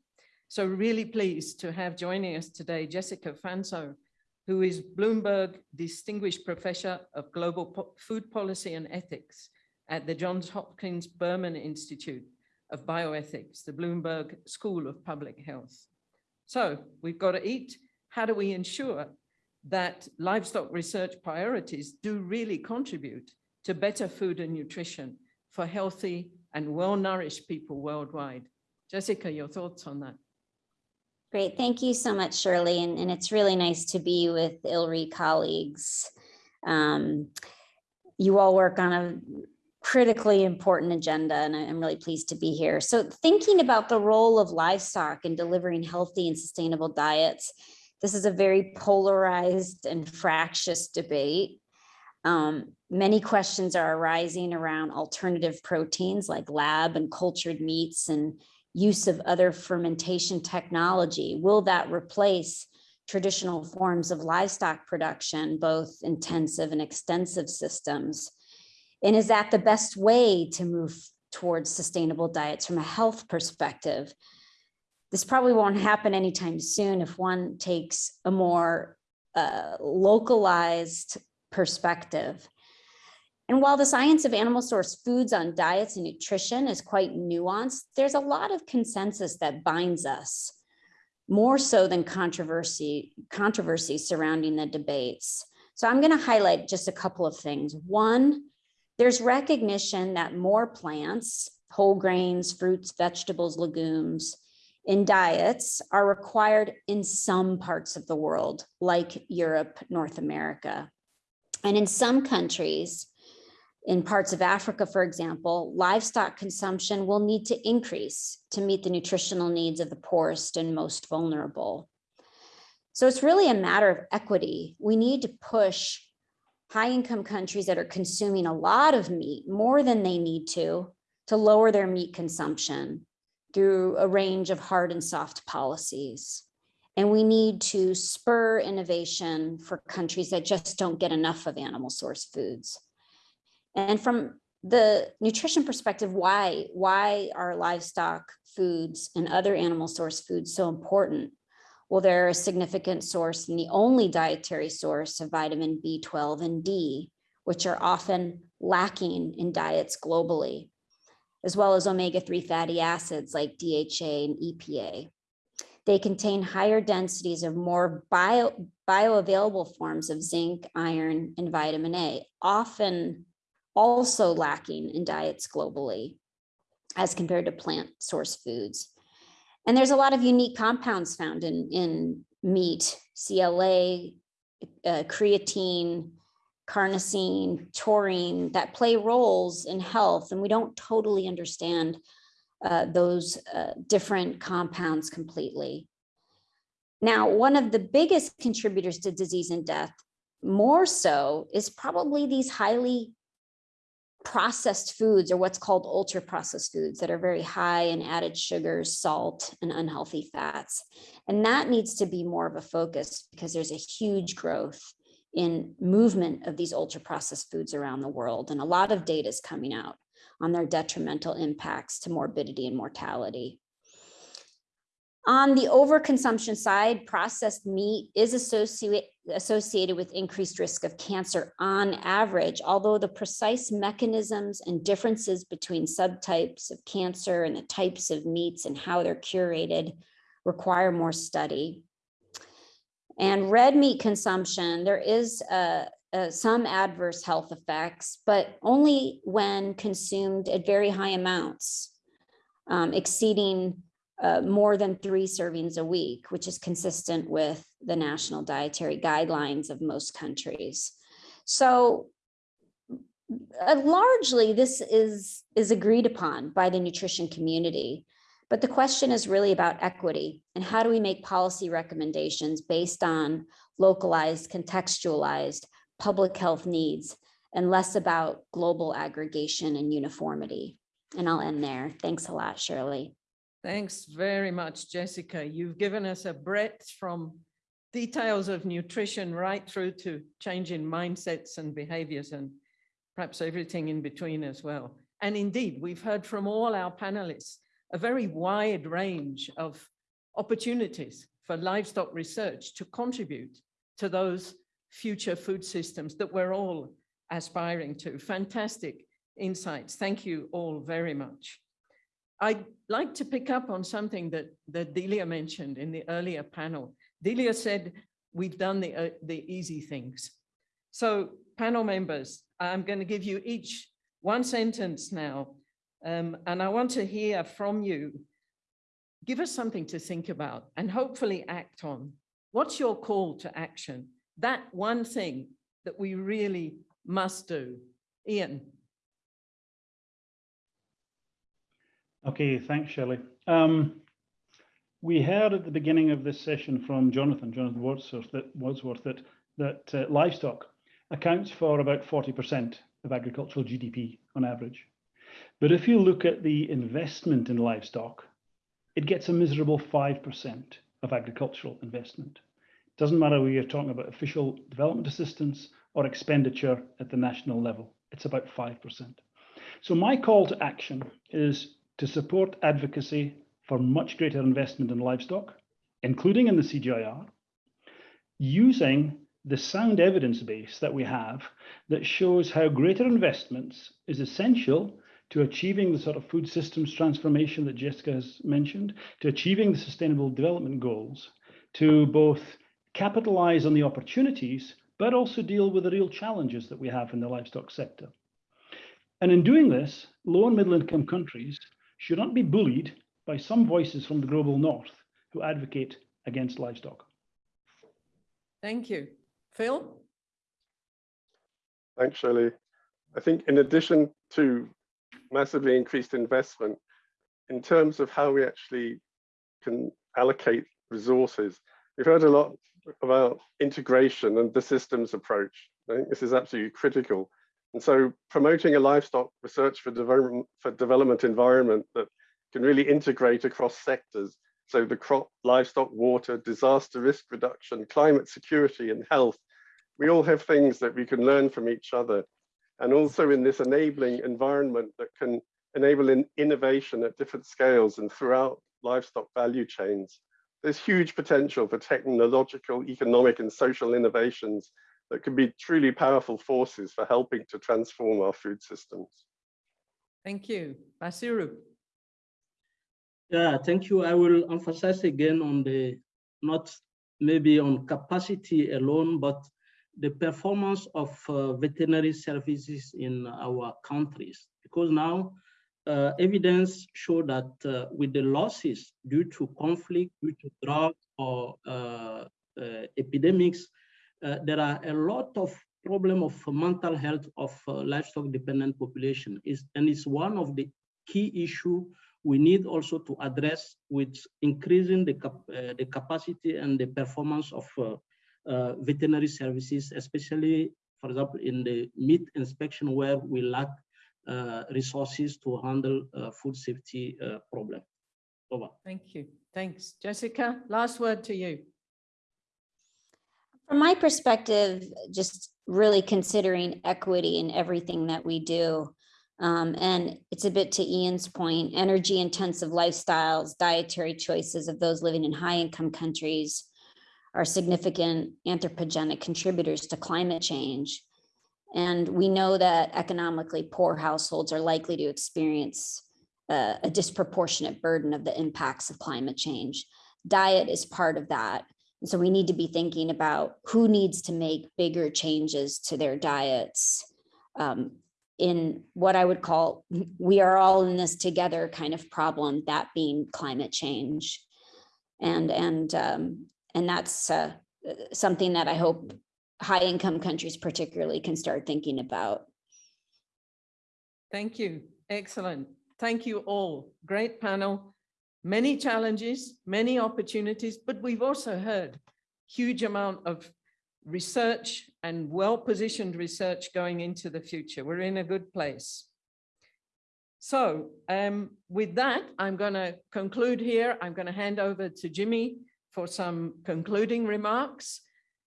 So really pleased to have joining us today, Jessica Fanzo, who is Bloomberg Distinguished Professor of Global po Food Policy and Ethics at the Johns Hopkins Berman Institute of Bioethics, the Bloomberg School of Public Health. So we've got to eat. How do we ensure that livestock research priorities do really contribute to better food and nutrition for healthy and well-nourished people worldwide? Jessica, your thoughts on that? Great, thank you so much, Shirley. And, and it's really nice to be with ILRI colleagues. Um, you all work on a critically important agenda and I'm really pleased to be here. So thinking about the role of livestock in delivering healthy and sustainable diets, this is a very polarized and fractious debate. Um, many questions are arising around alternative proteins like lab and cultured meats and use of other fermentation technology. Will that replace traditional forms of livestock production, both intensive and extensive systems? And is that the best way to move towards sustainable diets from a health perspective? This probably won't happen anytime soon if one takes a more uh, localized perspective. And while the science of animal source foods on diets and nutrition is quite nuanced, there's a lot of consensus that binds us, more so than controversy, controversy surrounding the debates. So I'm gonna highlight just a couple of things. One, there's recognition that more plants, whole grains, fruits, vegetables, legumes in diets are required in some parts of the world, like Europe, North America. And in some countries, in parts of Africa, for example, livestock consumption will need to increase to meet the nutritional needs of the poorest and most vulnerable. So it's really a matter of equity. We need to push high income countries that are consuming a lot of meat, more than they need to, to lower their meat consumption through a range of hard and soft policies. And we need to spur innovation for countries that just don't get enough of animal source foods. And from the nutrition perspective, why, why are livestock foods and other animal source foods so important? Well, they're a significant source and the only dietary source of vitamin B12 and D, which are often lacking in diets globally, as well as omega-3 fatty acids like DHA and EPA. They contain higher densities of more bio, bioavailable forms of zinc, iron, and vitamin A, often also lacking in diets globally as compared to plant source foods. And there's a lot of unique compounds found in, in meat, CLA, uh, creatine, carnosine, taurine that play roles in health. And we don't totally understand uh, those uh, different compounds completely. Now, one of the biggest contributors to disease and death, more so, is probably these highly processed foods or what's called ultra processed foods that are very high in added sugars, salt, and unhealthy fats. And that needs to be more of a focus because there's a huge growth in movement of these ultra processed foods around the world. And a lot of data is coming out on their detrimental impacts to morbidity and mortality. On the overconsumption side, processed meat is associate, associated with increased risk of cancer on average, although the precise mechanisms and differences between subtypes of cancer and the types of meats and how they're curated require more study. And red meat consumption, there is uh, uh, some adverse health effects, but only when consumed at very high amounts, um, exceeding uh, more than three servings a week, which is consistent with the national dietary guidelines of most countries. So uh, largely this is, is agreed upon by the nutrition community. But the question is really about equity and how do we make policy recommendations based on localized, contextualized public health needs and less about global aggregation and uniformity. And I'll end there. Thanks a lot, Shirley. Thanks very much, Jessica. You've given us a breadth from details of nutrition right through to changing mindsets and behaviors and perhaps everything in between as well. And indeed, we've heard from all our panelists a very wide range of opportunities for livestock research to contribute to those future food systems that we're all aspiring to. Fantastic insights. Thank you all very much. I'd like to pick up on something that, that Delia mentioned in the earlier panel. Delia said, we've done the, uh, the easy things. So panel members, I'm going to give you each one sentence now, um, and I want to hear from you. Give us something to think about and hopefully act on. What's your call to action? That one thing that we really must do. Ian. Okay, thanks, Shelley. Um, we heard at the beginning of this session from Jonathan, Jonathan Wadsworth, that, Wadsworth, that, that uh, livestock accounts for about 40% of agricultural GDP on average. But if you look at the investment in livestock, it gets a miserable 5% of agricultural investment. It doesn't matter whether you're talking about official development assistance or expenditure at the national level, it's about 5%. So my call to action is to support advocacy for much greater investment in livestock, including in the CGIAR, using the sound evidence base that we have that shows how greater investments is essential to achieving the sort of food systems transformation that Jessica has mentioned, to achieving the sustainable development goals, to both capitalize on the opportunities, but also deal with the real challenges that we have in the livestock sector. And in doing this, low and middle income countries should not be bullied by some voices from the global north who advocate against livestock. Thank you. Phil? Thanks, Shirley. I think in addition to massively increased investment, in terms of how we actually can allocate resources, we've heard a lot about integration and the systems approach. I think this is absolutely critical. And so promoting a livestock research for development, for development environment that can really integrate across sectors. So the crop, livestock, water, disaster risk reduction, climate security and health. We all have things that we can learn from each other. And also in this enabling environment that can enable in innovation at different scales and throughout livestock value chains. There's huge potential for technological, economic and social innovations that can be truly powerful forces for helping to transform our food systems. Thank you. Bassirou. Yeah, thank you. I will emphasize again on the, not maybe on capacity alone, but the performance of uh, veterinary services in our countries. Because now uh, evidence show that uh, with the losses due to conflict, due to drought or uh, uh, epidemics, uh, there are a lot of problem of mental health of livestock dependent population is and it's one of the key issue we need also to address with increasing the, cap the capacity and the performance of Uh, veterinary services, especially, for example, in the meat inspection where we lack uh, resources to handle uh, food safety problem. Over. Thank you. Thanks. Jessica, last word to you. From my perspective, just really considering equity in everything that we do. Um, and it's a bit to Ian's point, energy intensive lifestyles, dietary choices of those living in high income countries are significant anthropogenic contributors to climate change. And we know that economically poor households are likely to experience uh, a disproportionate burden of the impacts of climate change. Diet is part of that. And so we need to be thinking about who needs to make bigger changes to their diets um, in what I would call, we are all in this together kind of problem, that being climate change. And, and, um, and that's uh, something that I hope high income countries particularly can start thinking about. Thank you. Excellent. Thank you all. Great panel. Many challenges, many opportunities, but we've also heard huge amount of research and well-positioned research going into the future. We're in a good place. So um, with that, I'm going to conclude here. I'm going to hand over to Jimmy for some concluding remarks.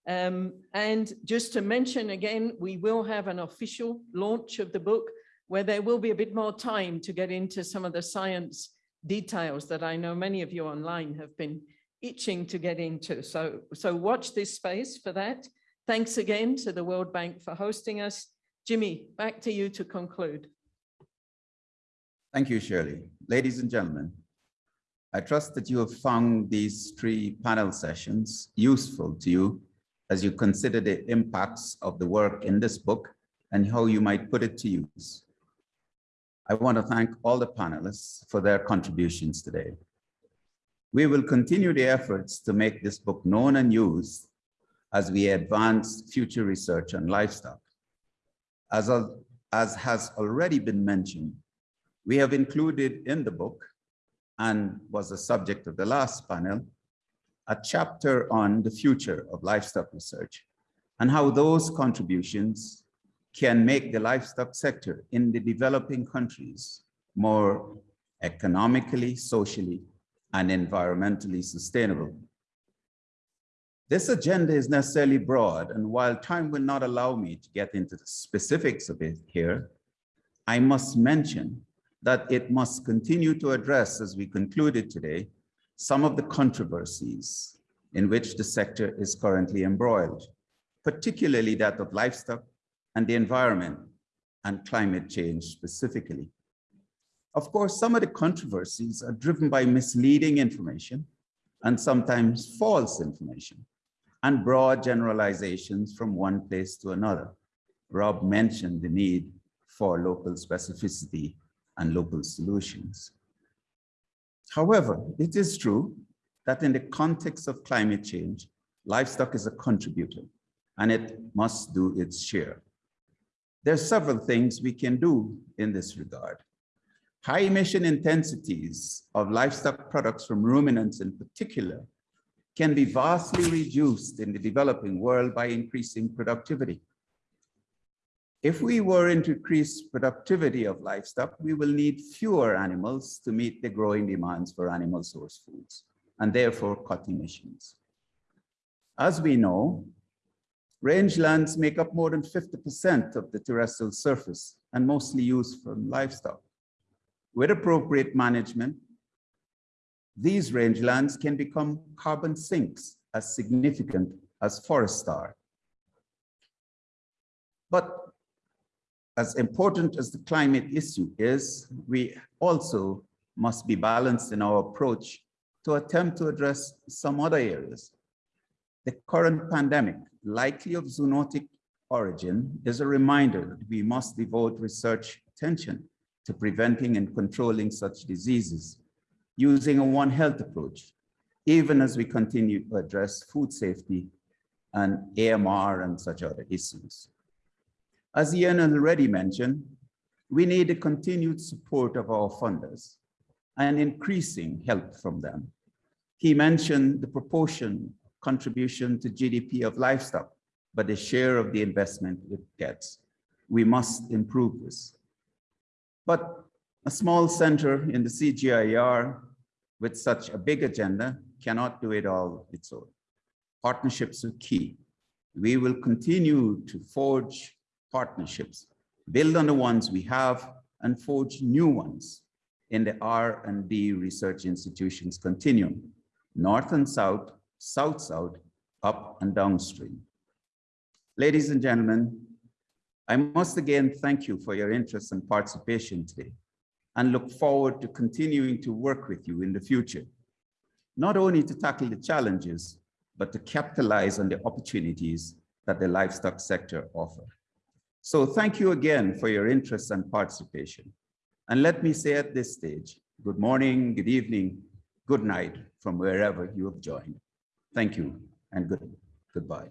Um, and just to mention again, we will have an official launch of the book where there will be a bit more time to get into some of the science details that I know many of you online have been itching to get into. So, so watch this space for that. Thanks again to the World Bank for hosting us. Jimmy, back to you to conclude. Thank you, Shirley. Ladies and gentlemen, I trust that you have found these three panel sessions useful to you as you consider the impacts of the work in this book and how you might put it to use. I want to thank all the panelists for their contributions today. We will continue the efforts to make this book known and used as we advance future research on livestock. As, as has already been mentioned, we have included in the book and was the subject of the last panel, a chapter on the future of livestock research and how those contributions can make the livestock sector in the developing countries more economically, socially, and environmentally sustainable. This agenda is necessarily broad, and while time will not allow me to get into the specifics of it here, I must mention that it must continue to address, as we concluded today, some of the controversies in which the sector is currently embroiled, particularly that of livestock and the environment and climate change specifically. Of course, some of the controversies are driven by misleading information and sometimes false information and broad generalizations from one place to another. Rob mentioned the need for local specificity and local solutions. However, it is true that in the context of climate change, livestock is a contributor and it must do its share. There are several things we can do in this regard. High emission intensities of livestock products from ruminants in particular can be vastly reduced in the developing world by increasing productivity. If we were to increase productivity of livestock, we will need fewer animals to meet the growing demands for animal source foods and therefore cut emissions. As we know, Rangelands make up more than 50% of the terrestrial surface and mostly used for livestock. With appropriate management, these rangelands can become carbon sinks as significant as forests are. But as important as the climate issue is, we also must be balanced in our approach to attempt to address some other areas. The current pandemic, likely of zoonotic origin, is a reminder that we must devote research attention to preventing and controlling such diseases using a One Health approach, even as we continue to address food safety and AMR and such other issues. As Ian already mentioned, we need the continued support of our funders and increasing help from them. He mentioned the proportion contribution to GDP of livestock, but the share of the investment it gets. We must improve this. But a small center in the CGIAR with such a big agenda cannot do it all its own. Partnerships are key. We will continue to forge partnerships, build on the ones we have and forge new ones in the R&D research institutions continuum, north and south, south-south, up and downstream. Ladies and gentlemen, I must again thank you for your interest and participation today and look forward to continuing to work with you in the future, not only to tackle the challenges, but to capitalize on the opportunities that the livestock sector offer. So thank you again for your interest and participation. And let me say at this stage, good morning, good evening, good night from wherever you have joined. Thank you and good, goodbye.